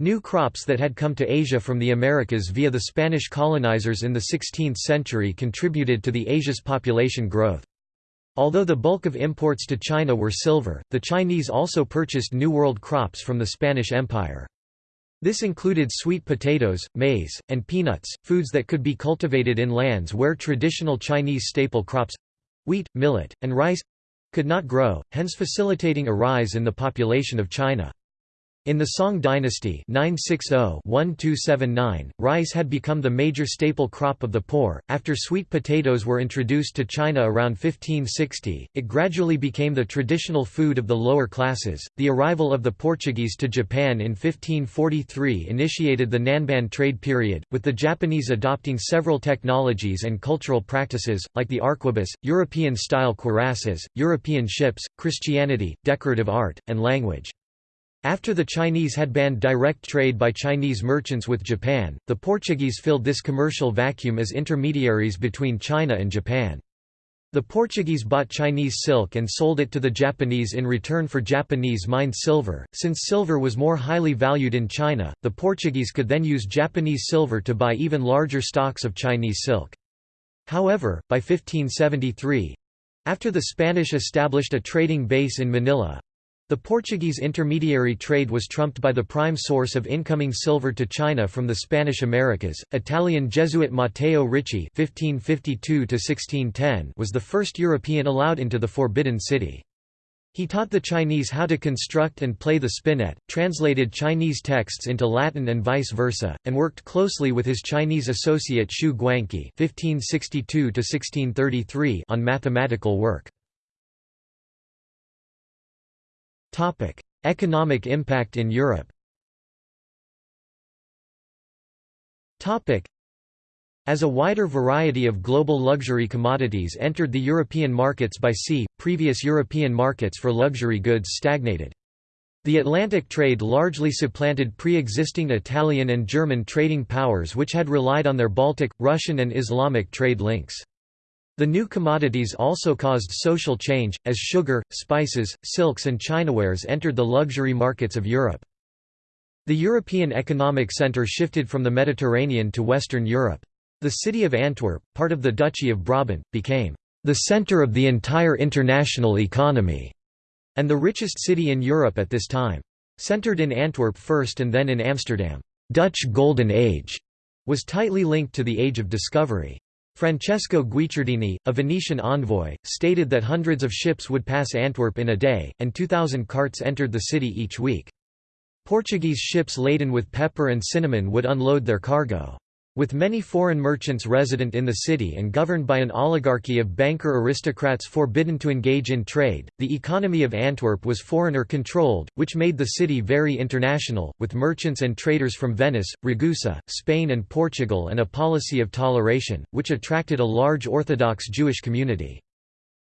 New crops that had come to Asia from the Americas via the Spanish colonizers in the 16th century contributed to the Asia's population growth. Although the bulk of imports to China were silver, the Chinese also purchased New World crops from the Spanish Empire. This included sweet potatoes, maize, and peanuts, foods that could be cultivated in lands where traditional Chinese staple crops—wheat, millet, and rice—could not grow, hence facilitating a rise in the population of China. In the Song dynasty 960-1279, rice had become the major staple crop of the poor. After sweet potatoes were introduced to China around 1560, it gradually became the traditional food of the lower classes. The arrival of the Portuguese to Japan in 1543 initiated the Nanban trade period, with the Japanese adopting several technologies and cultural practices, like the arquebus, European style cuirasses, European ships, Christianity, decorative art, and language. After the Chinese had banned direct trade by Chinese merchants with Japan, the Portuguese filled this commercial vacuum as intermediaries between China and Japan. The Portuguese bought Chinese silk and sold it to the Japanese in return for Japanese mined silver. Since silver was more highly valued in China, the Portuguese could then use Japanese silver to buy even larger stocks of Chinese silk. However, by 1573 after the Spanish established a trading base in Manila the Portuguese intermediary trade was trumped by the prime source of incoming silver to China from the Spanish Americas. Italian Jesuit Matteo Ricci (1552–1610) was the first European allowed into the Forbidden City. He taught the Chinese how to construct and play the spinet, translated Chinese texts into Latin and vice versa, and worked closely with his Chinese associate Xu Guangqi (1562–1633) on mathematical work. Topic: Economic impact in Europe. Topic: As a wider variety of global luxury commodities entered the European markets by sea, previous European markets for luxury goods stagnated. The Atlantic trade largely supplanted pre-existing Italian and German trading powers which had relied on their Baltic, Russian and Islamic trade links. The new commodities also caused social change, as sugar, spices, silks and chinawares entered the luxury markets of Europe. The European economic centre shifted from the Mediterranean to Western Europe. The city of Antwerp, part of the Duchy of Brabant, became the centre of the entire international economy, and the richest city in Europe at this time. Centred in Antwerp first and then in Amsterdam, Dutch Golden Age was tightly linked to the Age of Discovery. Francesco Guicciardini, a Venetian envoy, stated that hundreds of ships would pass Antwerp in a day, and 2,000 carts entered the city each week. Portuguese ships laden with pepper and cinnamon would unload their cargo. With many foreign merchants resident in the city and governed by an oligarchy of banker aristocrats forbidden to engage in trade, the economy of Antwerp was foreigner-controlled, which made the city very international, with merchants and traders from Venice, Ragusa, Spain and Portugal and a policy of toleration, which attracted a large Orthodox Jewish community.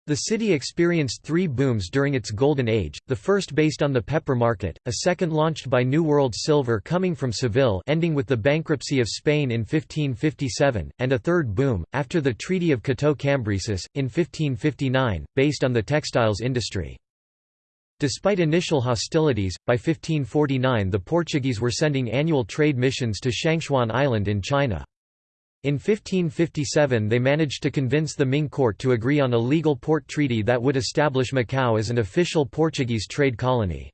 The city experienced three booms during its golden age, the first based on the pepper market, a second launched by New World silver coming from Seville ending with the bankruptcy of Spain in 1557, and a third boom, after the Treaty of Cateau-Cambresis, in 1559, based on the textiles industry. Despite initial hostilities, by 1549 the Portuguese were sending annual trade missions to Shangchuan Island in China. In 1557 they managed to convince the Ming court to agree on a legal port treaty that would establish Macau as an official Portuguese trade colony.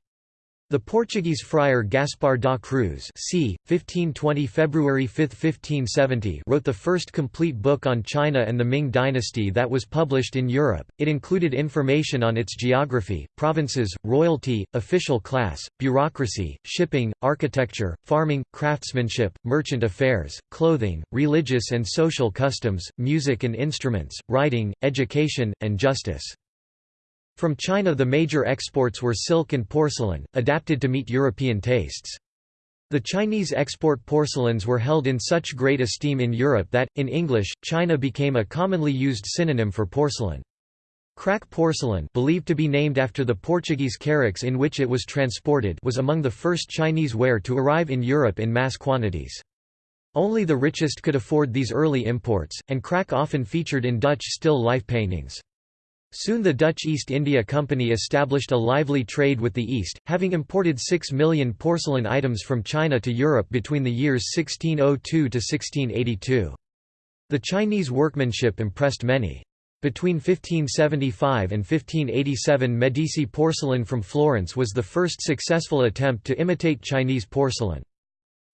The Portuguese friar Gaspar da Cruz c. 1520 February 5, 1570 wrote the first complete book on China and the Ming dynasty that was published in Europe. It included information on its geography, provinces, royalty, official class, bureaucracy, shipping, architecture, farming, craftsmanship, merchant affairs, clothing, religious and social customs, music and instruments, writing, education, and justice. From China the major exports were silk and porcelain, adapted to meet European tastes. The Chinese export porcelains were held in such great esteem in Europe that, in English, China became a commonly used synonym for porcelain. Kraak porcelain believed to be named after the Portuguese carracks in which it was transported was among the first Chinese ware to arrive in Europe in mass quantities. Only the richest could afford these early imports, and kraak often featured in Dutch still life paintings. Soon the Dutch East India Company established a lively trade with the East, having imported 6 million porcelain items from China to Europe between the years 1602 to 1682. The Chinese workmanship impressed many. Between 1575 and 1587 Medici porcelain from Florence was the first successful attempt to imitate Chinese porcelain.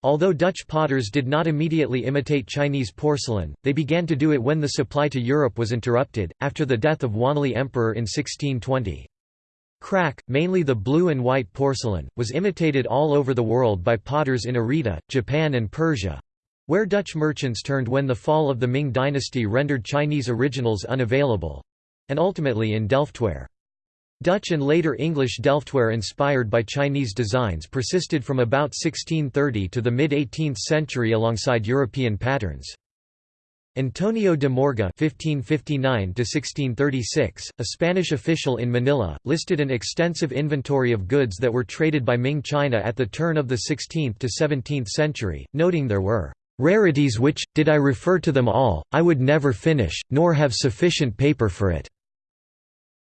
Although Dutch potters did not immediately imitate Chinese porcelain, they began to do it when the supply to Europe was interrupted, after the death of Wanli Emperor in 1620. Kraak, mainly the blue and white porcelain, was imitated all over the world by potters in Arita, Japan and Persia—where Dutch merchants turned when the fall of the Ming dynasty rendered Chinese originals unavailable—and ultimately in Delftware. Dutch and later English Delftware inspired by Chinese designs persisted from about 1630 to the mid-18th century alongside European patterns. Antonio de Morga (1559–1636), a Spanish official in Manila, listed an extensive inventory of goods that were traded by Ming China at the turn of the 16th to 17th century, noting there were Rarities which, did I refer to them all, I would never finish, nor have sufficient paper for it."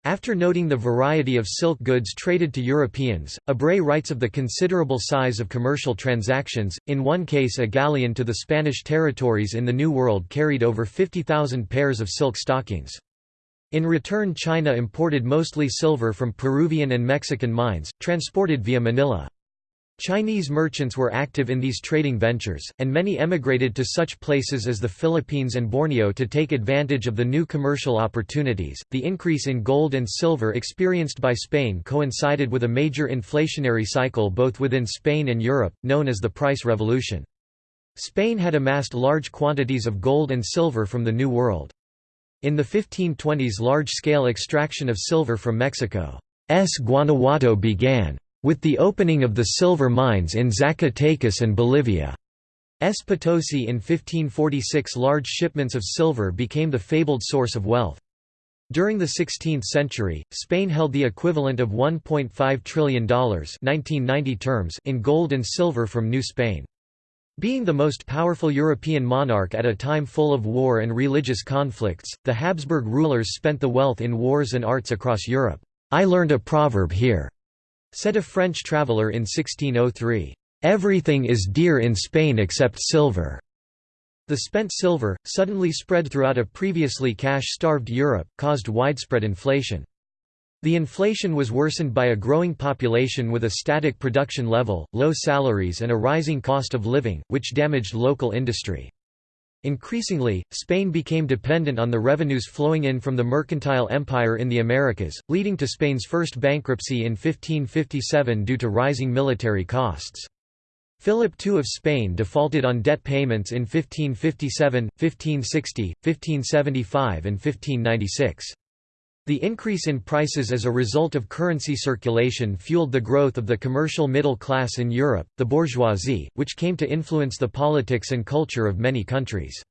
After noting the variety of silk goods traded to Europeans, Ebrey writes of the considerable size of commercial transactions. In one case, a galleon to the Spanish territories in the New World carried over 50,000 pairs of silk stockings. In return, China imported mostly silver from Peruvian and Mexican mines, transported via Manila. Chinese merchants were active in these trading ventures, and many emigrated to such places as the Philippines and Borneo to take advantage of the new commercial opportunities. The increase in gold and silver experienced by Spain coincided with a major inflationary cycle both within Spain and Europe, known as the Price Revolution. Spain had amassed large quantities of gold and silver from the New World. In the 1520s large-scale extraction of silver from Mexico's Guanajuato began. With the opening of the silver mines in Zacatecas and Bolivia. S. In 1546 large shipments of silver became the fabled source of wealth. During the 16th century, Spain held the equivalent of $1.5 trillion 1990 terms in gold and silver from New Spain. Being the most powerful European monarch at a time full of war and religious conflicts, the Habsburg rulers spent the wealth in wars and arts across Europe. I learned a proverb here, Said a French traveller in 1603, "...everything is dear in Spain except silver." The spent silver, suddenly spread throughout a previously cash-starved Europe, caused widespread inflation. The inflation was worsened by a growing population with a static production level, low salaries and a rising cost of living, which damaged local industry. Increasingly, Spain became dependent on the revenues flowing in from the mercantile empire in the Americas, leading to Spain's first bankruptcy in 1557 due to rising military costs. Philip II of Spain defaulted on debt payments in 1557, 1560, 1575 and 1596. The increase in prices as a result of currency circulation fueled the growth of the commercial middle class in Europe, the bourgeoisie, which came to influence the politics and culture of many countries.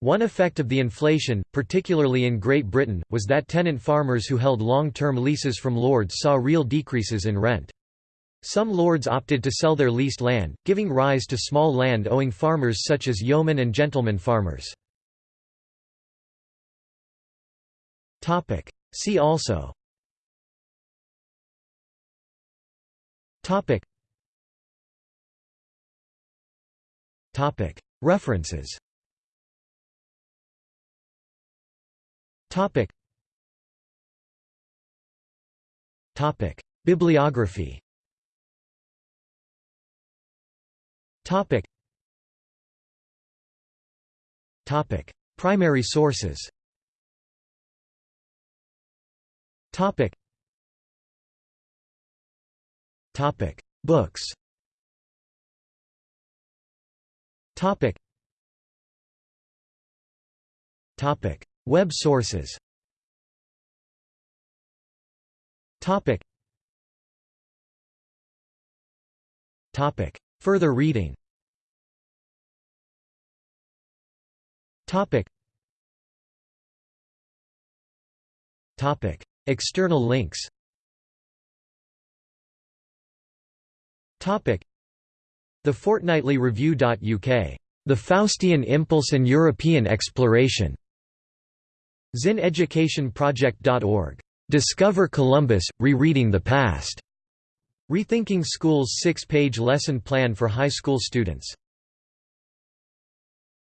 One effect of the inflation, particularly in Great Britain, was that tenant farmers who held long-term leases from lords saw real decreases in rent. Some lords opted to sell their leased land, giving rise to small land-owing farmers such as yeomen and gentleman farmers. Topic. See also Topic. Topic. References Topic. Topic. Bibliography Topic. Topic. Primary sources Topic. Topic. Books. Topic. Topic. Web sources. Topic. Topic. Further reading. Topic. Topic. External links The Fortnightly Review.uk. The Faustian Impulse and European Exploration. ZinEducationProject.org. Discover Columbus, Rereading the Past. Rethinking School's six-page lesson plan for high school students.